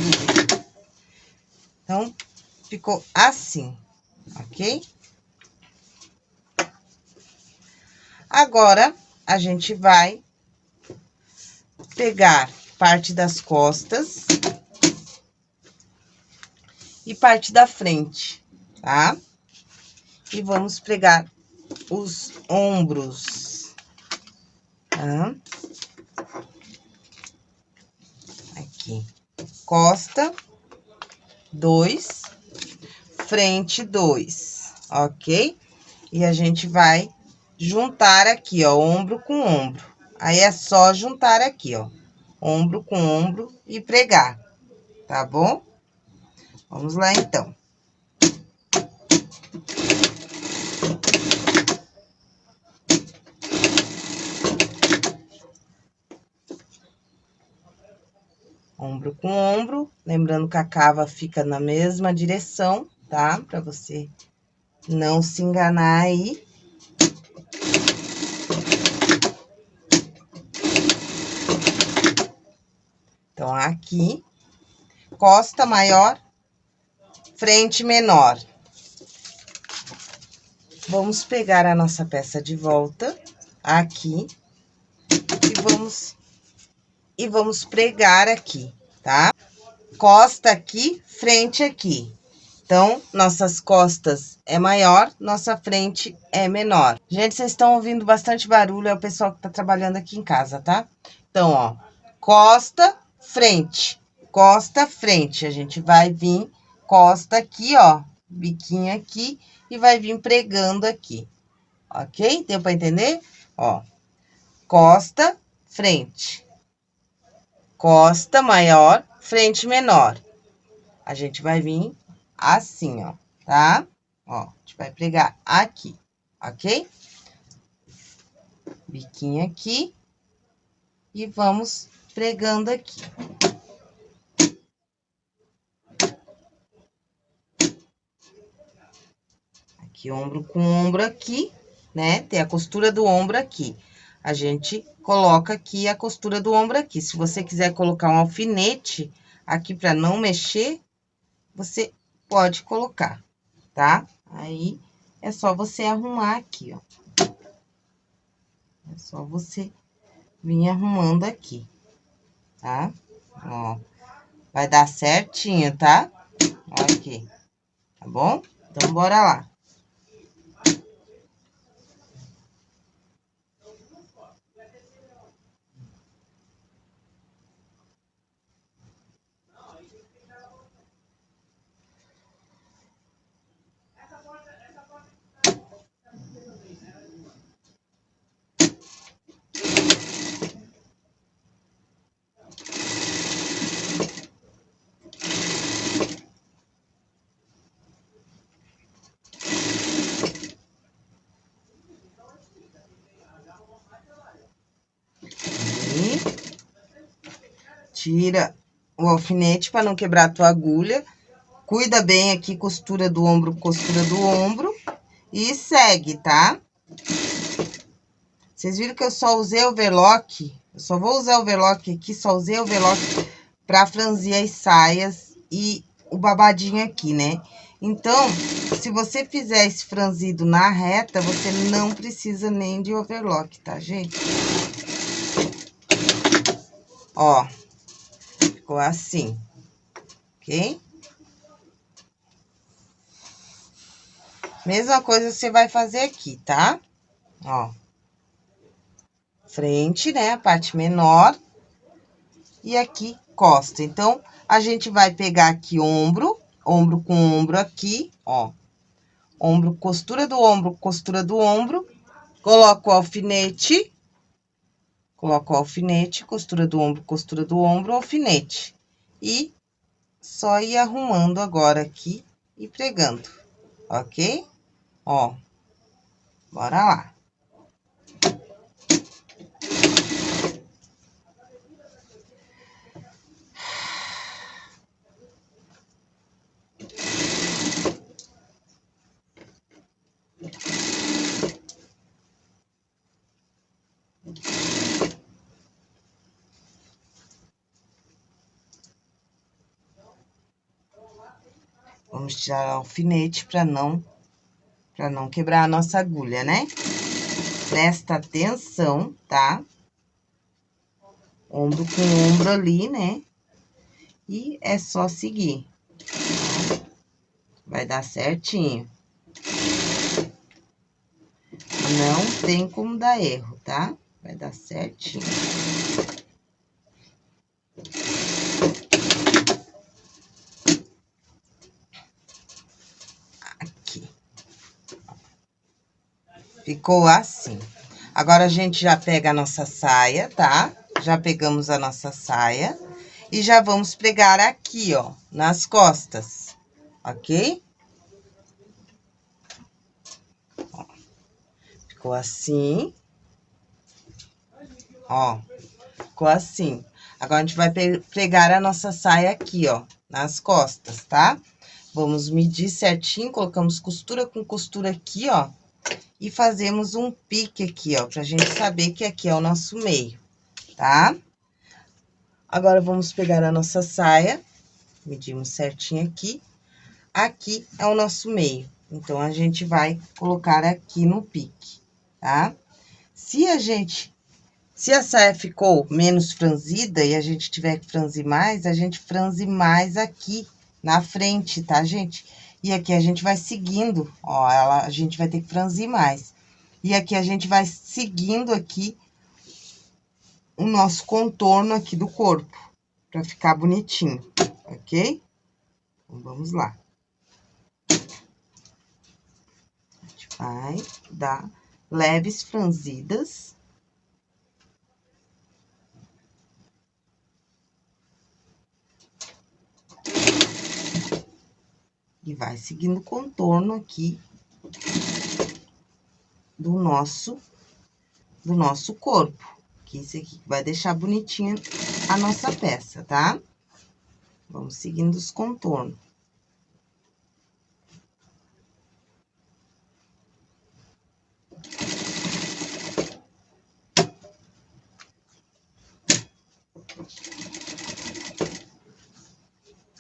Então, ficou assim, ok? Agora, a gente vai pegar parte das costas e parte da frente, tá? E vamos pregar os ombros, tá? Aqui, costa, dois, frente, dois, ok? E a gente vai juntar aqui, ó, ombro com ombro. Aí, é só juntar aqui, ó, ombro com ombro e pregar, tá bom? Vamos lá, então. Ombro com ombro, lembrando que a cava fica na mesma direção, tá? Pra você não se enganar aí. Então, aqui, costa maior, frente menor. Vamos pegar a nossa peça de volta aqui e vamos e vamos pregar aqui, tá? Costa aqui, frente aqui. Então, nossas costas é maior, nossa frente é menor. Gente, vocês estão ouvindo bastante barulho, é o pessoal que tá trabalhando aqui em casa, tá? Então, ó, costa, frente, costa, frente. A gente vai vir costa aqui, ó, biquinho aqui, e vai vir pregando aqui, ok? Deu pra entender? Ó, costa, frente costa maior, frente menor. A gente vai vir assim, ó, tá? Ó, a gente vai pregar aqui, ok? Biquinho aqui. E vamos pregando aqui. Aqui, ombro com ombro aqui, né? Tem a costura do ombro aqui a gente coloca aqui a costura do ombro aqui. Se você quiser colocar um alfinete aqui para não mexer, você pode colocar, tá? Aí, é só você arrumar aqui, ó. É só você vir arrumando aqui, tá? Ó, vai dar certinho, tá? Ó aqui, tá bom? Então, bora lá. Tira o alfinete para não quebrar a tua agulha. Cuida bem aqui, costura do ombro, costura do ombro. E segue, tá? Vocês viram que eu só usei overlock? Eu só vou usar overlock aqui, só usei overlock pra franzir as saias e o babadinho aqui, né? Então, se você fizer esse franzido na reta, você não precisa nem de overlock, tá, gente? Ó, ficou assim, ok? Mesma coisa você vai fazer aqui, tá? Ó. Frente, né? A parte menor. E aqui, costa. Então, a gente vai pegar aqui ombro, ombro com ombro aqui, ó. Ombro, costura do ombro, costura do ombro. Coloco o alfinete Coloco o alfinete, costura do ombro, costura do ombro, alfinete. E só ir arrumando agora aqui e pregando, ok? Ó, bora lá. Vamos tirar o alfinete para não, para não quebrar a nossa agulha, né? Presta atenção, tá? Ombro com ombro ali, né? E é só seguir. Vai dar certinho. Não tem como dar erro, tá? Vai dar certinho. Ficou assim. Agora, a gente já pega a nossa saia, tá? Já pegamos a nossa saia. E já vamos pregar aqui, ó, nas costas, ok? Ó, ficou assim. Ó, ficou assim. Agora, a gente vai pregar a nossa saia aqui, ó, nas costas, tá? Vamos medir certinho, colocamos costura com costura aqui, ó e fazemos um pique aqui, ó, pra gente saber que aqui é o nosso meio, tá? Agora, vamos pegar a nossa saia, medimos certinho aqui. Aqui é o nosso meio, então, a gente vai colocar aqui no pique, tá? Se a gente, se a saia ficou menos franzida e a gente tiver que franzir mais, a gente franze mais aqui na frente, tá, gente? E aqui a gente vai seguindo, ó, ela, a gente vai ter que franzir mais. E aqui a gente vai seguindo aqui o nosso contorno aqui do corpo, pra ficar bonitinho, ok? Então, vamos lá. A gente vai dar leves franzidas. E vai seguindo o contorno aqui do nosso, do nosso corpo. Que isso aqui vai deixar bonitinha a nossa peça, tá? Vamos seguindo os contornos.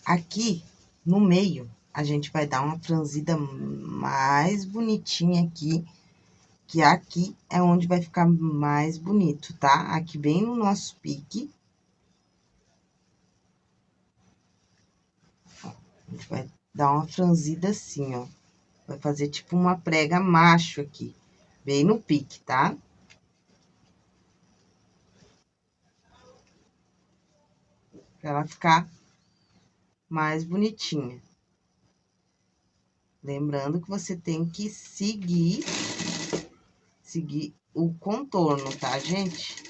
Aqui, no meio, a gente vai dar uma franzida mais bonitinha aqui, que aqui é onde vai ficar mais bonito, tá? Aqui bem no nosso pique. A gente vai dar uma franzida assim, ó. Vai fazer tipo uma prega macho aqui, bem no pique, tá? Pra ela ficar mais bonitinha. Lembrando que você tem que seguir, seguir o contorno, tá, gente?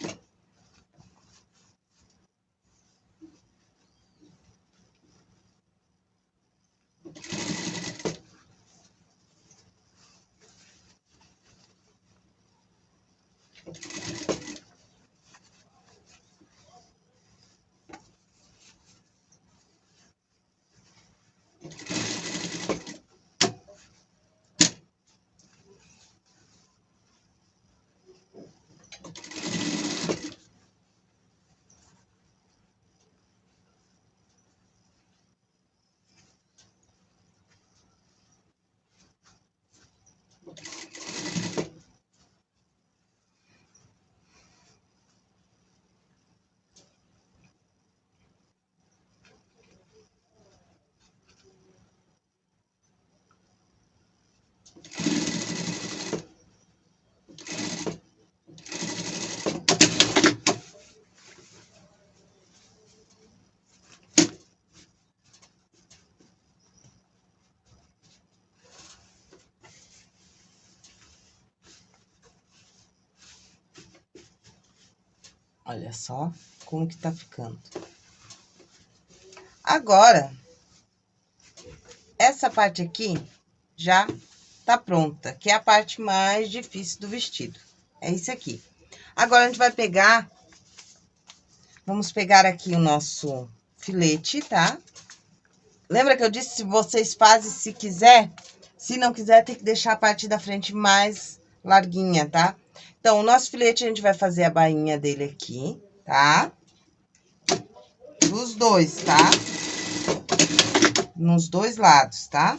Olha só como que tá ficando. Agora, essa parte aqui já tá pronta, que é a parte mais difícil do vestido. É isso aqui. Agora, a gente vai pegar... Vamos pegar aqui o nosso filete, tá? Lembra que eu disse, se vocês fazem, se quiser, se não quiser, tem que deixar a parte da frente mais larguinha, tá? Então, o nosso filete, a gente vai fazer a bainha dele aqui, tá? Dos dois, tá? Nos dois lados, tá?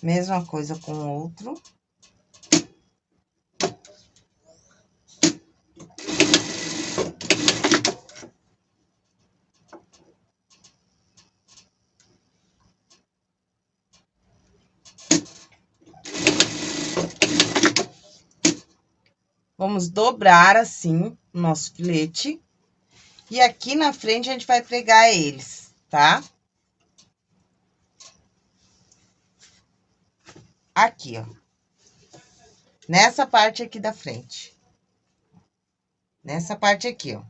Mesma coisa com o outro. Vamos dobrar assim o nosso filete. E aqui na frente a gente vai pregar eles, tá? Aqui, ó. Nessa parte aqui da frente. Nessa parte aqui, ó.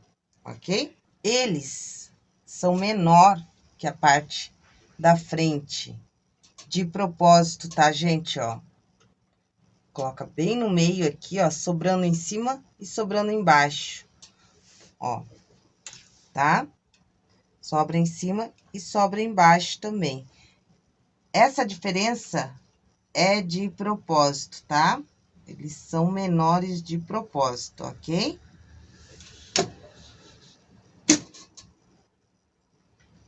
Ok? Eles são menor que a parte da frente. De propósito, tá, gente? Ó. Coloca bem no meio aqui, ó, sobrando em cima e sobrando embaixo. Ó, tá? Sobra em cima e sobra embaixo também. Essa diferença é de propósito, tá? Eles são menores de propósito, ok?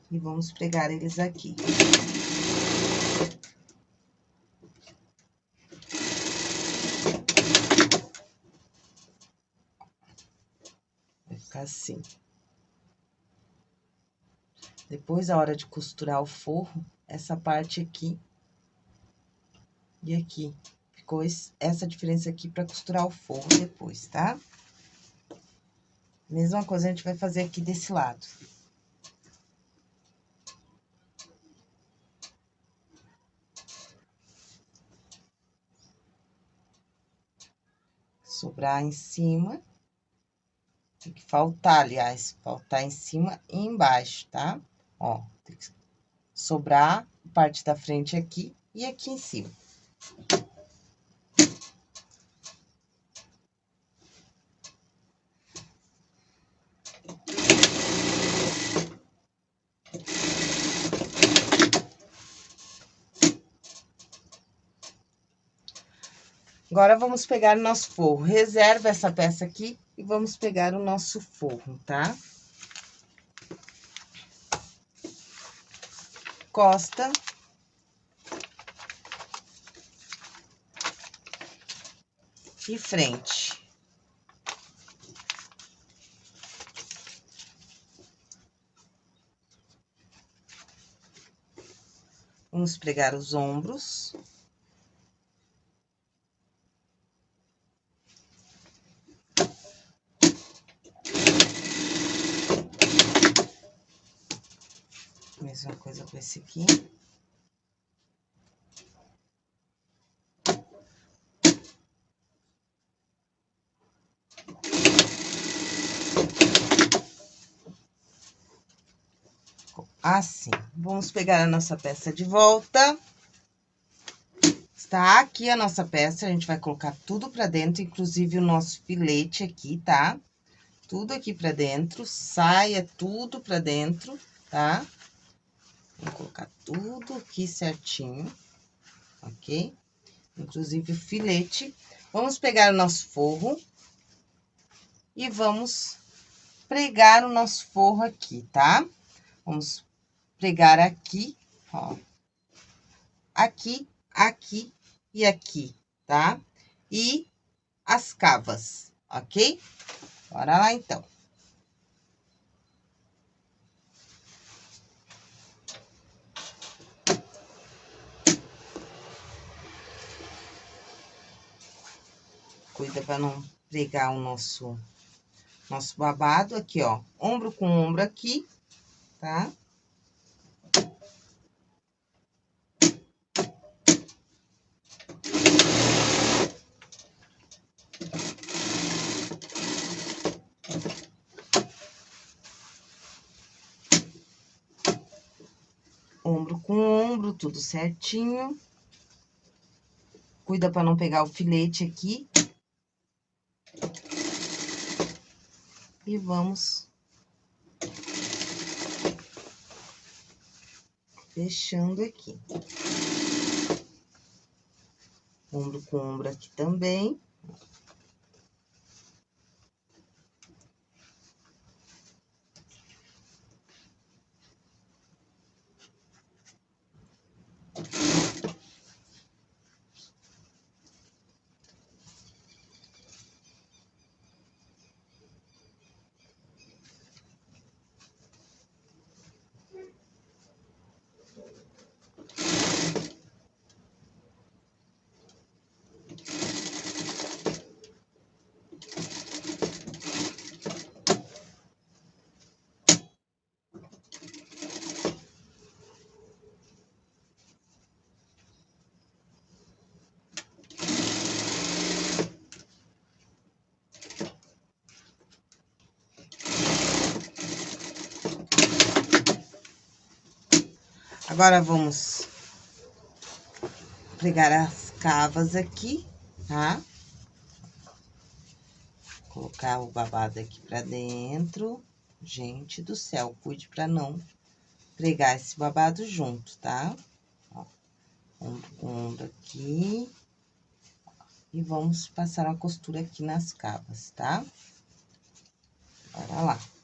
E vamos pregar eles aqui. Ficar assim. Depois, a hora de costurar o forro, essa parte aqui e aqui. Ficou essa diferença aqui para costurar o forro depois, tá? Mesma coisa a gente vai fazer aqui desse lado. Sobrar em cima. Tem que faltar, aliás, faltar em cima e embaixo, tá? Ó, tem que sobrar parte da frente aqui e aqui em cima. Agora, vamos pegar o nosso forro. Reserva essa peça aqui e vamos pegar o nosso forro, tá? Costa. E frente. Vamos pregar os ombros. Com esse aqui. assim. Vamos pegar a nossa peça de volta. Está aqui a nossa peça, a gente vai colocar tudo pra dentro, inclusive o nosso filete aqui, tá? Tudo aqui pra dentro, saia tudo pra dentro, tá? Vou colocar tudo aqui certinho, ok? Inclusive o filete. Vamos pegar o nosso forro e vamos pregar o nosso forro aqui, tá? Vamos pregar aqui, ó. Aqui, aqui e aqui, tá? E as cavas, ok? Bora lá, então. Cuida para não pregar o nosso, nosso babado aqui, ó. Ombro com ombro aqui, tá? ombro com ombro, tudo certinho. Cuida para não pegar o filete aqui. E vamos fechando aqui. Ombro com ombro aqui também. Agora, vamos pregar as cavas aqui, tá? Colocar o babado aqui pra dentro. Gente do céu, cuide pra não pregar esse babado junto, tá? Ó, ombro aqui. E vamos passar uma costura aqui nas cavas, tá? Bora lá.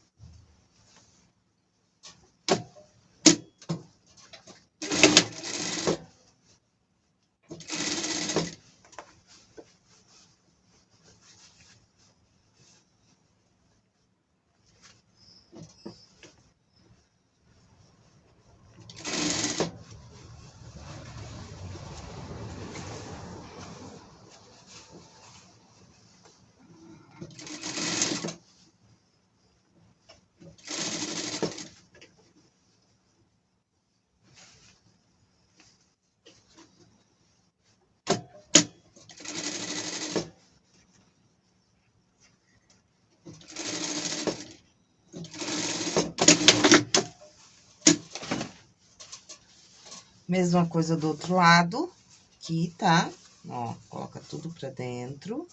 Mesma coisa do outro lado, aqui, tá? Ó, coloca tudo pra dentro.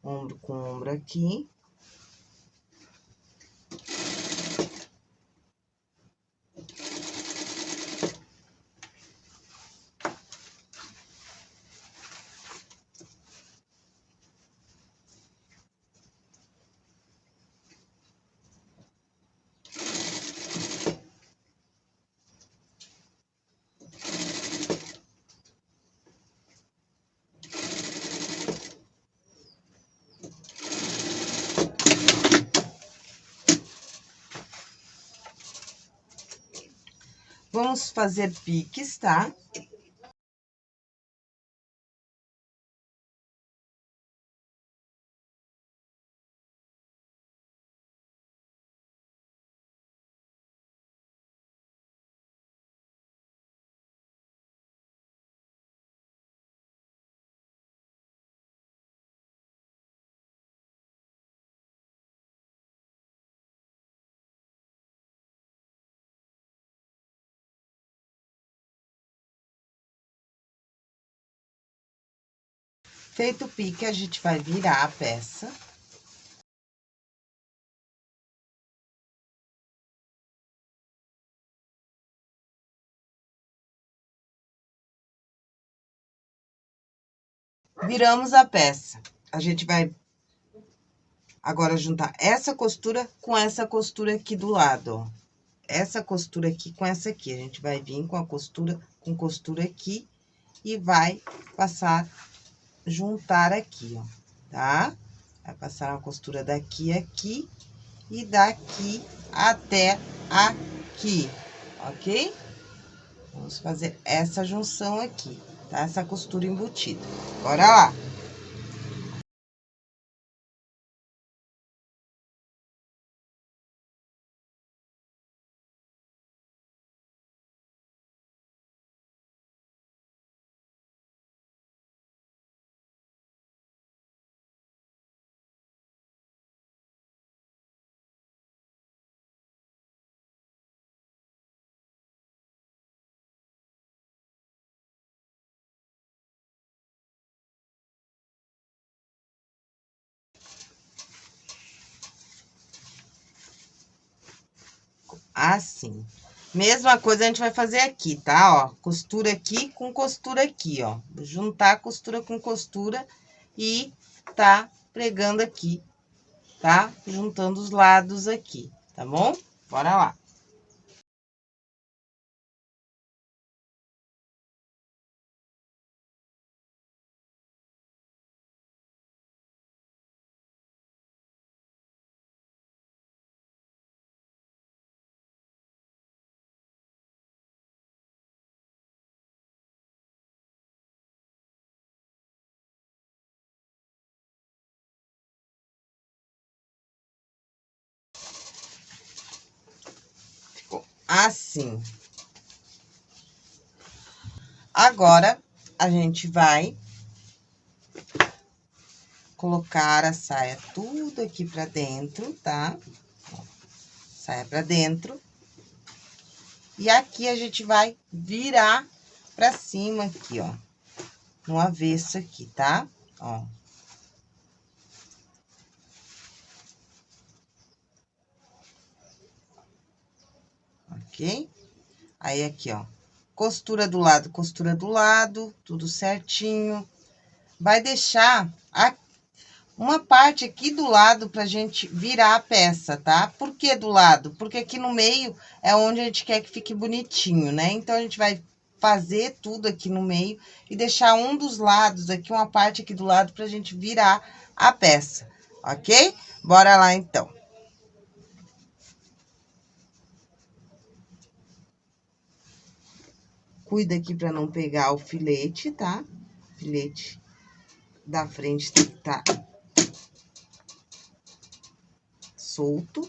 Ombro com ombro aqui. Fazer piques, tá? Feito o pique, a gente vai virar a peça. Viramos a peça. A gente vai agora juntar essa costura com essa costura aqui do lado, ó. Essa costura aqui com essa aqui. A gente vai vir com a costura, com costura aqui e vai passar juntar aqui, ó, tá? Vai passar uma costura daqui aqui e daqui até aqui, ok? Vamos fazer essa junção aqui, tá? Essa costura embutida. Bora lá! Assim. Mesma coisa a gente vai fazer aqui, tá? Ó, costura aqui com costura aqui, ó. Juntar costura com costura e tá pregando aqui, tá? Juntando os lados aqui, tá bom? Bora lá. Assim. Agora, a gente vai colocar a saia tudo aqui pra dentro, tá? Saia pra dentro. E aqui a gente vai virar pra cima aqui, ó. No avesso aqui, tá? Ó. ok? Aí, aqui, ó, costura do lado, costura do lado, tudo certinho. Vai deixar a, uma parte aqui do lado pra gente virar a peça, tá? Por que do lado? Porque aqui no meio é onde a gente quer que fique bonitinho, né? Então, a gente vai fazer tudo aqui no meio e deixar um dos lados aqui, uma parte aqui do lado pra gente virar a peça, ok? Bora lá, então. Cuida aqui para não pegar o filete, tá? Filete da frente tem que tá solto.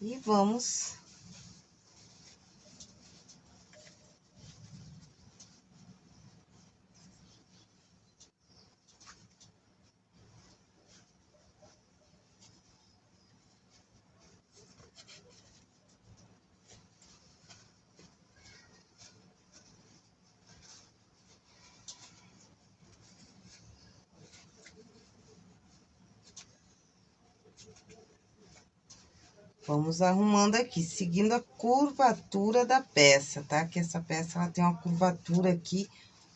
E vamos Vamos arrumando aqui, seguindo a curvatura da peça, tá? Que essa peça, ela tem uma curvatura aqui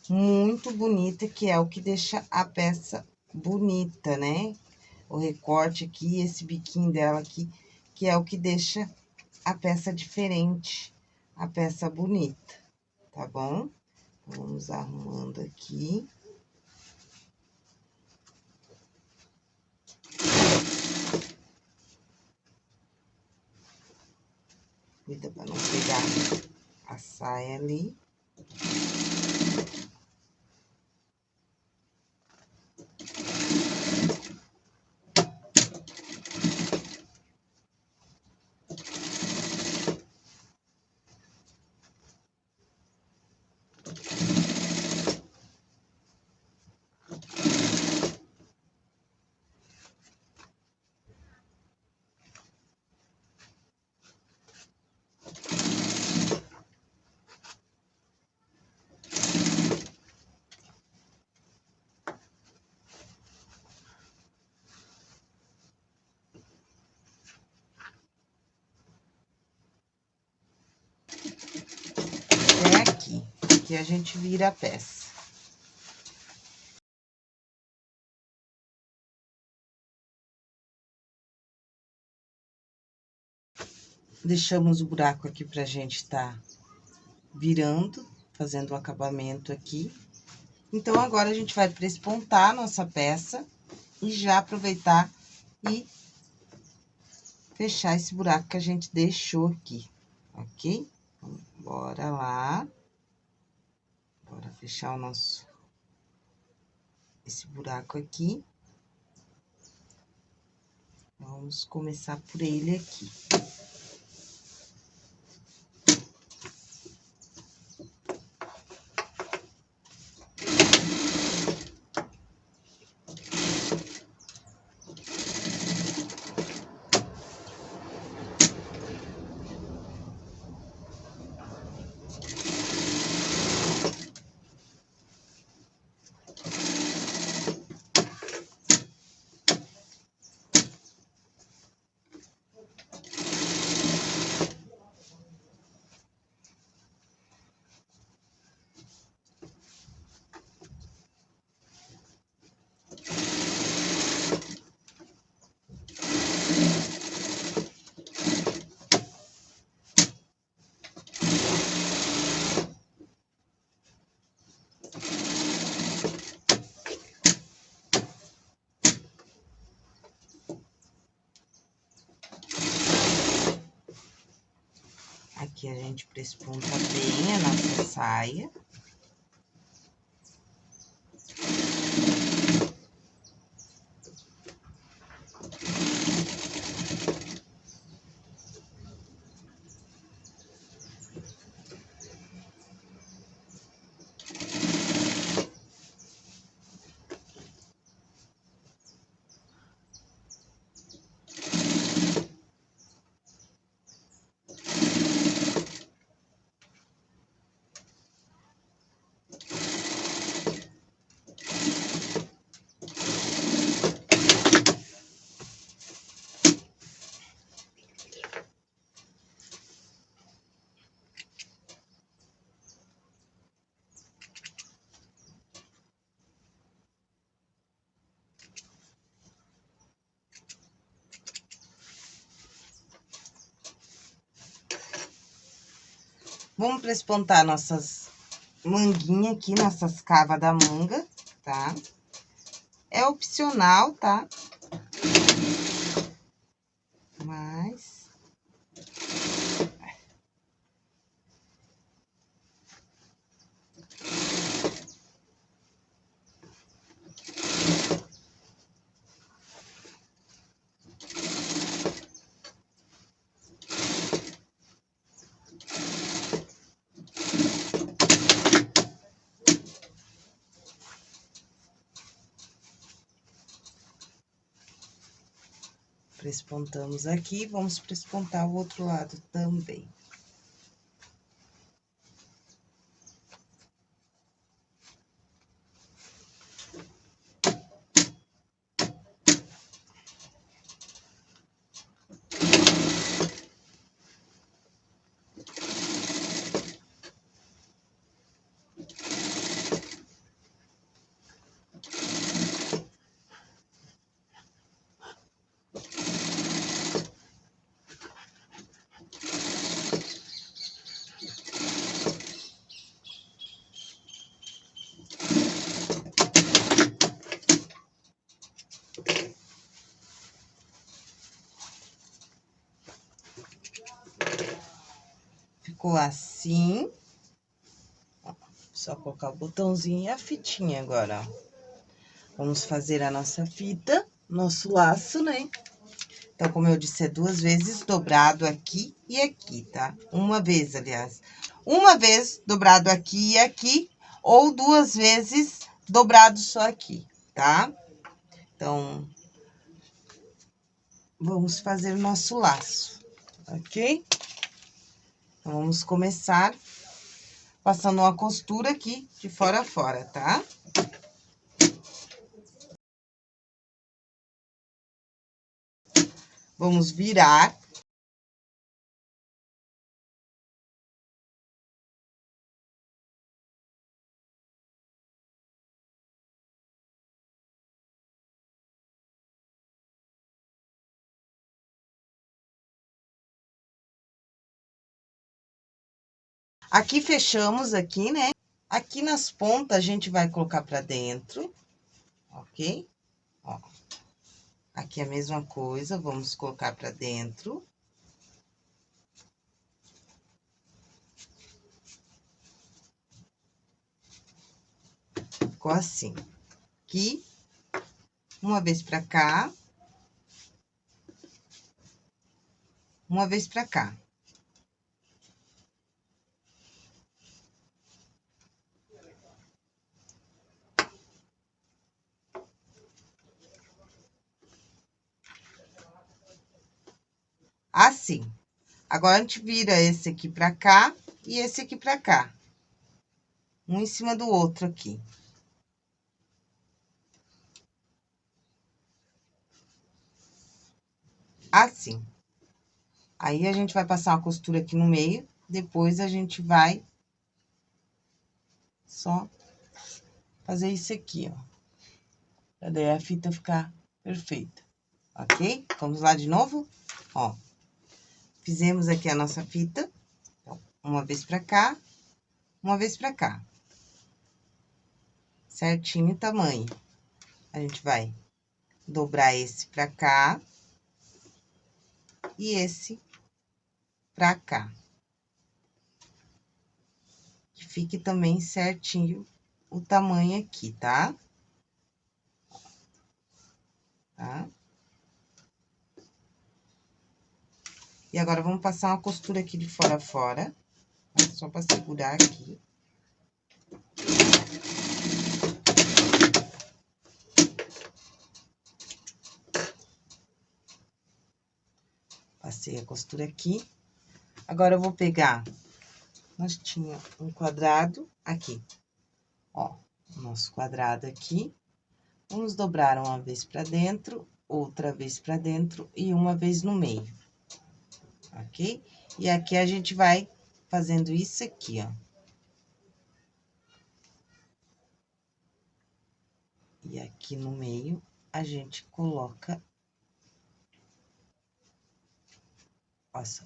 muito bonita, que é o que deixa a peça bonita, né? O recorte aqui, esse biquinho dela aqui, que é o que deixa a peça diferente, a peça bonita, tá bom? Vamos arrumando aqui. Cuida pra não pegar a saia ali. aqui a gente vira a peça. Deixamos o buraco aqui pra gente tá virando, fazendo o acabamento aqui. Então, agora a gente vai prespontar a nossa peça e já aproveitar e fechar esse buraco que a gente deixou aqui, ok? Então, bora lá. Bora fechar o nosso... Esse buraco aqui. Vamos começar por ele aqui. Aqui a gente presponta bem a nossa saia. Vamos prespontar nossas manguinhas aqui, nossas cavas da manga, tá? É opcional, tá? Prespontamos aqui, vamos prespontar o outro lado também. Colocar o botãozinho e a fitinha agora, ó. Vamos fazer a nossa fita, nosso laço, né? Então, como eu disse, é duas vezes dobrado aqui e aqui, tá? Uma vez, aliás. Uma vez dobrado aqui e aqui, ou duas vezes dobrado só aqui, tá? Então, vamos fazer o nosso laço, ok? Então, vamos começar passando uma costura aqui de fora a fora, tá? Vamos virar. Aqui fechamos aqui, né? Aqui nas pontas, a gente vai colocar pra dentro, ok? Ó. Aqui a mesma coisa, vamos colocar pra dentro. Ficou assim. Aqui, uma vez pra cá. Uma vez pra cá. Assim. Agora, a gente vira esse aqui pra cá e esse aqui pra cá. Um em cima do outro aqui. Assim. Aí, a gente vai passar uma costura aqui no meio, depois a gente vai só fazer isso aqui, ó. Pra daí a fita ficar perfeita, ok? Vamos lá de novo? Ó. Fizemos aqui a nossa fita, então, uma vez pra cá, uma vez pra cá. Certinho o tamanho. A gente vai dobrar esse pra cá e esse pra cá. Que fique também certinho o tamanho aqui, tá? Tá? E agora, vamos passar uma costura aqui de fora a fora, tá? só pra segurar aqui. Passei a costura aqui. Agora, eu vou pegar, nós tinha um quadrado aqui, ó, nosso quadrado aqui. Vamos dobrar uma vez pra dentro, outra vez pra dentro e uma vez no meio ok? E aqui a gente vai fazendo isso aqui, ó. E aqui no meio, a gente coloca... Só,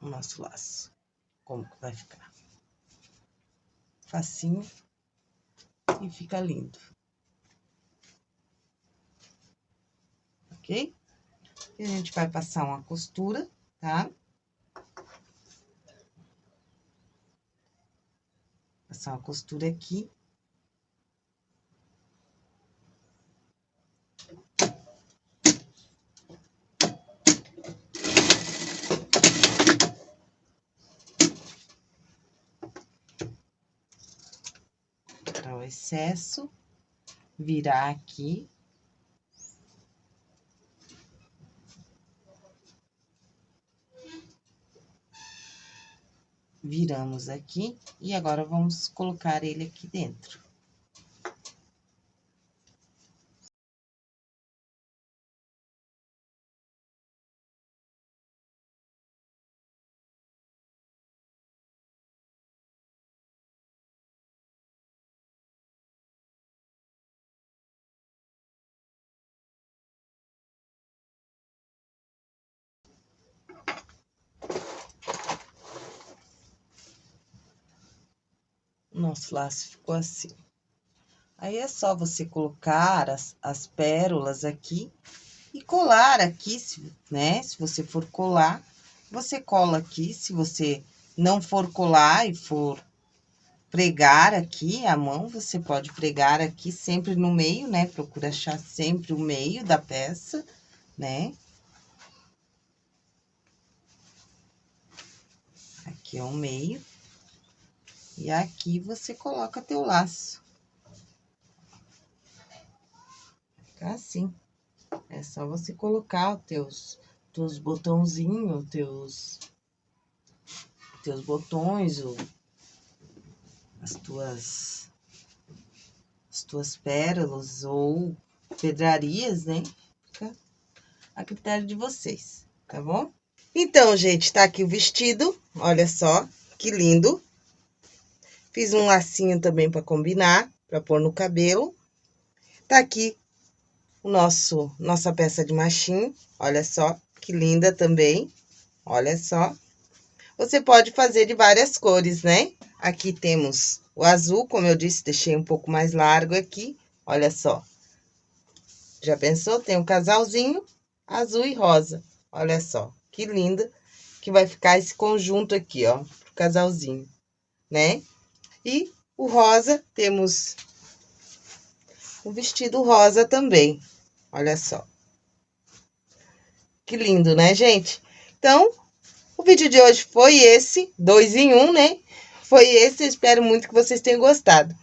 o nosso laço, como que vai ficar. Facinho e fica lindo. Ok? E a gente vai passar uma costura tá? Passar uma costura aqui. Tirar o excesso, virar aqui. Viramos aqui, e agora vamos colocar ele aqui dentro. Nosso laço ficou assim. Aí, é só você colocar as, as pérolas aqui e colar aqui, se, né? Se você for colar, você cola aqui, se você não for colar e for pregar aqui a mão, você pode pregar aqui sempre no meio, né? Procura achar sempre o meio da peça, né? Aqui é o meio. E aqui você coloca teu laço. Fica assim. É só você colocar os teus, teus botãozinhos, teus, teus botões, o, as tuas, as tuas pérolas ou pedrarias, né? Fica a critério de vocês, tá bom? Então, gente, tá aqui o vestido, olha só, que lindo. Fiz um lacinho também para combinar, para pôr no cabelo. Tá aqui o nosso, nossa peça de machinho, olha só, que linda também, olha só. Você pode fazer de várias cores, né? Aqui temos o azul, como eu disse, deixei um pouco mais largo aqui, olha só. Já pensou? Tem um casalzinho azul e rosa, olha só, que linda que vai ficar esse conjunto aqui, ó, pro casalzinho, né? E o rosa, temos o vestido rosa também. Olha só. Que lindo, né, gente? Então, o vídeo de hoje foi esse, dois em um, né? Foi esse, espero muito que vocês tenham gostado.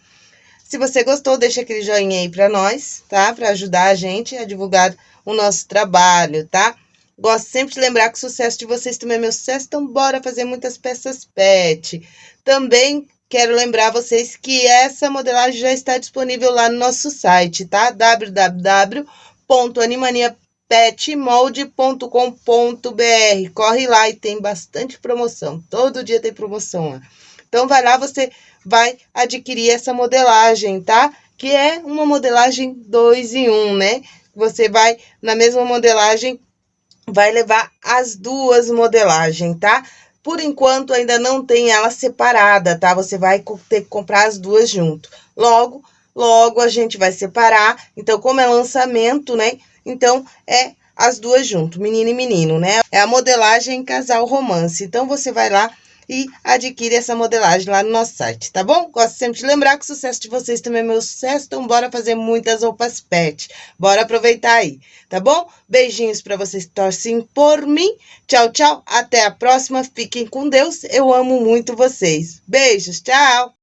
Se você gostou, deixa aquele joinha aí pra nós, tá? Pra ajudar a gente a divulgar o nosso trabalho, tá? Gosto sempre de lembrar que o sucesso de vocês também é meu sucesso, então bora fazer muitas peças pet. Também Quero lembrar vocês que essa modelagem já está disponível lá no nosso site, tá? www.animaniapetmold.com.br Corre lá e tem bastante promoção, todo dia tem promoção. Então, vai lá, você vai adquirir essa modelagem, tá? Que é uma modelagem 2 em 1, um, né? Você vai, na mesma modelagem, vai levar as duas modelagens, tá? Por enquanto, ainda não tem ela separada, tá? Você vai ter que comprar as duas junto. Logo, logo a gente vai separar. Então, como é lançamento, né? Então, é as duas junto, menino e menino, né? É a modelagem casal romance. Então, você vai lá e adquire essa modelagem lá no nosso site, tá bom? Gosto sempre de lembrar que o sucesso de vocês também é meu sucesso, então bora fazer muitas roupas pet. Bora aproveitar aí, tá bom? Beijinhos para vocês que torcem por mim. Tchau, tchau. Até a próxima. Fiquem com Deus. Eu amo muito vocês. Beijos. Tchau.